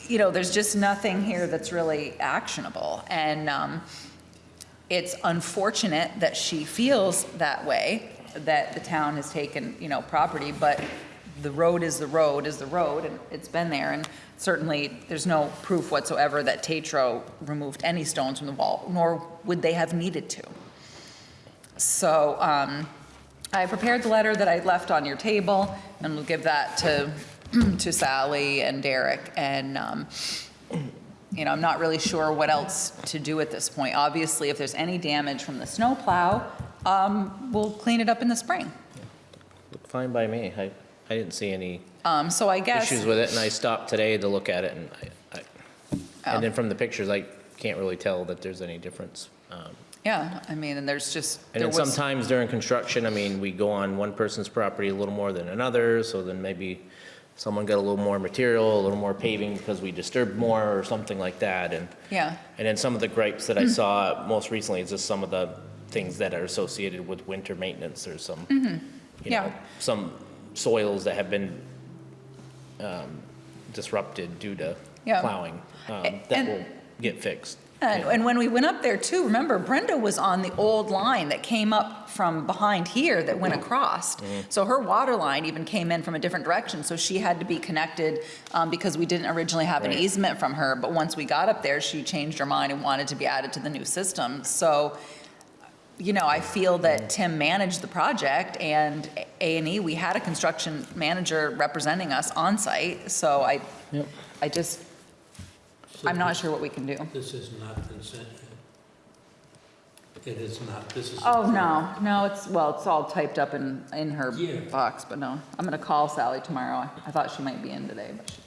you know, there's just nothing here that's really actionable. And um, it's unfortunate that she feels that way, that the town has taken, you know, property, but the road is the road is the road, and it's been there, and certainly, there's no proof whatsoever that Tatro removed any stones from the wall, nor would they have needed to. So, um, I prepared the letter that I left on your table, and we'll give that to, <clears throat> to Sally and Derek, and, um, you know, I'm not really sure what else to do at this point. Obviously, if there's any damage from the snowplow, um, we'll clean it up in the spring. Looked fine by me. I, I didn't see any Um, so I guess. issues with it, and I stopped today to look at it, and I, I, Oh. and then from the pictures, I can't really tell that there's any difference. Um, Yeah, I mean, and there's just, And there then was, sometimes during construction, I mean, we go on one person's property a little more than another, so then maybe someone got a little more material, a little more paving because we disturbed more or something like that, and, yeah, and then some of the gripes that I saw most recently is just some of the things that are associated with winter maintenance or some, you Mm-hmm. Yeah. know, some soils that have been um, disrupted due to Yeah. plowing, um, that and- will get fixed. and, and when we went up there too, remember Brenda was on the old line that came up from behind here that went across. So her water line even came in from a different direction, so she had to be connected, um, because we didn't originally have an Right. easement from her, but once we got up there, she changed her mind and wanted to be added to the new system, so, you know, I feel that Tim managed the project and A and E, we had a construction manager representing us on site, so I, I just, I'm not sure what we can do. This is not been sent yet. It is not, this is. Oh, no, no, it's, well, it's all typed up in, in her Yeah. box, but no. I'm gonna call Sally tomorrow. I thought she might be in today, but she,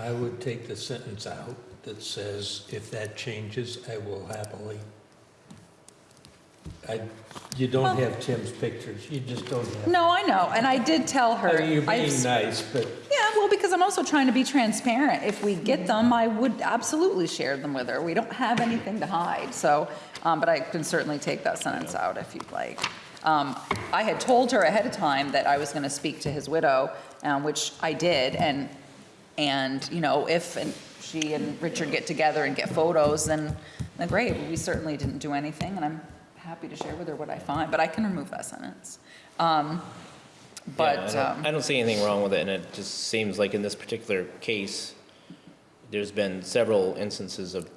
I would take the sentence out that says, if that changes, I will happily. I, you don't have Tim's pictures, you just don't have. no, I know, and I did tell her. I You're I've- being nice, but Yeah, well, because I'm also trying to be transparent. If we get them, I would absolutely share them with her. We don't have anything to hide, so, um, but I can certainly take that sentence out if you'd like. Um, I had told her ahead of time that I was going to speak to his widow, um, which I did, and, and, you know, if and she and Richard get together and get photos, then, then great. We certainly didn't do anything, and I'm happy to share with her what I find, but I can remove that sentence. Um, Yeah, But, I don't- um, I don't see anything wrong with it, and it just seems like in this particular case, there's been several instances of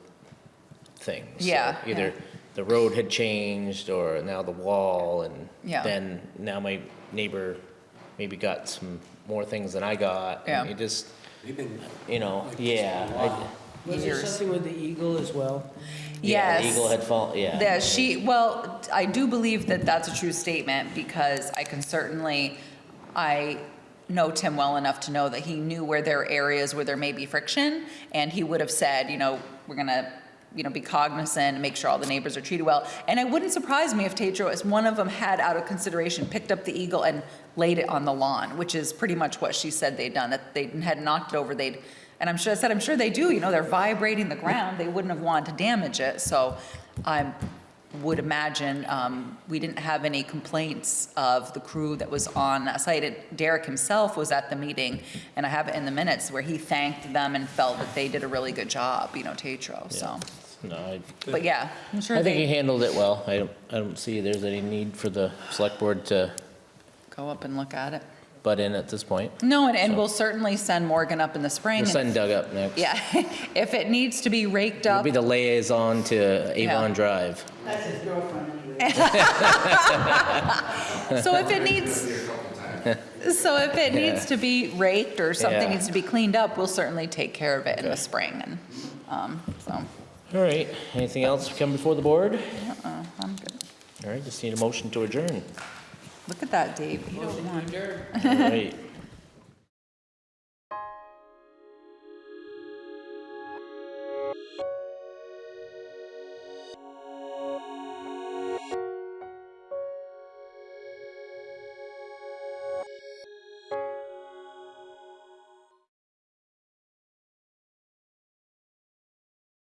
things. So Yeah, Either yeah. the road had changed, or now the wall, and Yeah. then now my neighbor maybe got some more things than I got. and Yeah. You just, We've been you know, like yeah. for a I- while. Was there something with the eagle as well? Yeah, the Yes. Eagle had fallen, yeah. Yeah, she, well, I do believe that that's a true statement because I can certainly, I know Tim well enough to know that he knew where there are areas where there may be friction. And he would have said, you know, we're gonna, you know, be cognizant and make sure all the neighbors are treated well. And it wouldn't surprise me if Tatro, as one of them had out of consideration, picked up the eagle and laid it on the lawn, which is pretty much what she said they'd done, that they had knocked it over, they'd, and I'm sure, I said, I'm sure they do, you know, they're vibrating the ground, they wouldn't have wanted to damage it, so I would imagine, um, we didn't have any complaints of the crew that was on that site. It- Derek himself was at the meeting, and I have it in the minutes where he thanked them and felt that they did a really good job, you know, Tatro, so. No, I, But yeah, I'm sure I think he handled it well. I don't, I don't see there's any need for the select board to go up and look at it. Butt in at this point. No, and, and So- we'll certainly send Morgan up in the spring. We'll send if- Doug up next. Yeah, <laughs> if it needs to be raked He'll up, be the liaison to Yeah. Avon Drive. That's his girlfriend <laughs> <laughs> so if it needs, so if it needs to be raked or something Yeah. needs to be cleaned up, we'll certainly take care of it in the spring and, um, so, All right, anything else come before the board? uh-uh, I'm good. All right, just need a motion to adjourn. Look at that, Dave, eight oh one. <laughs> All right,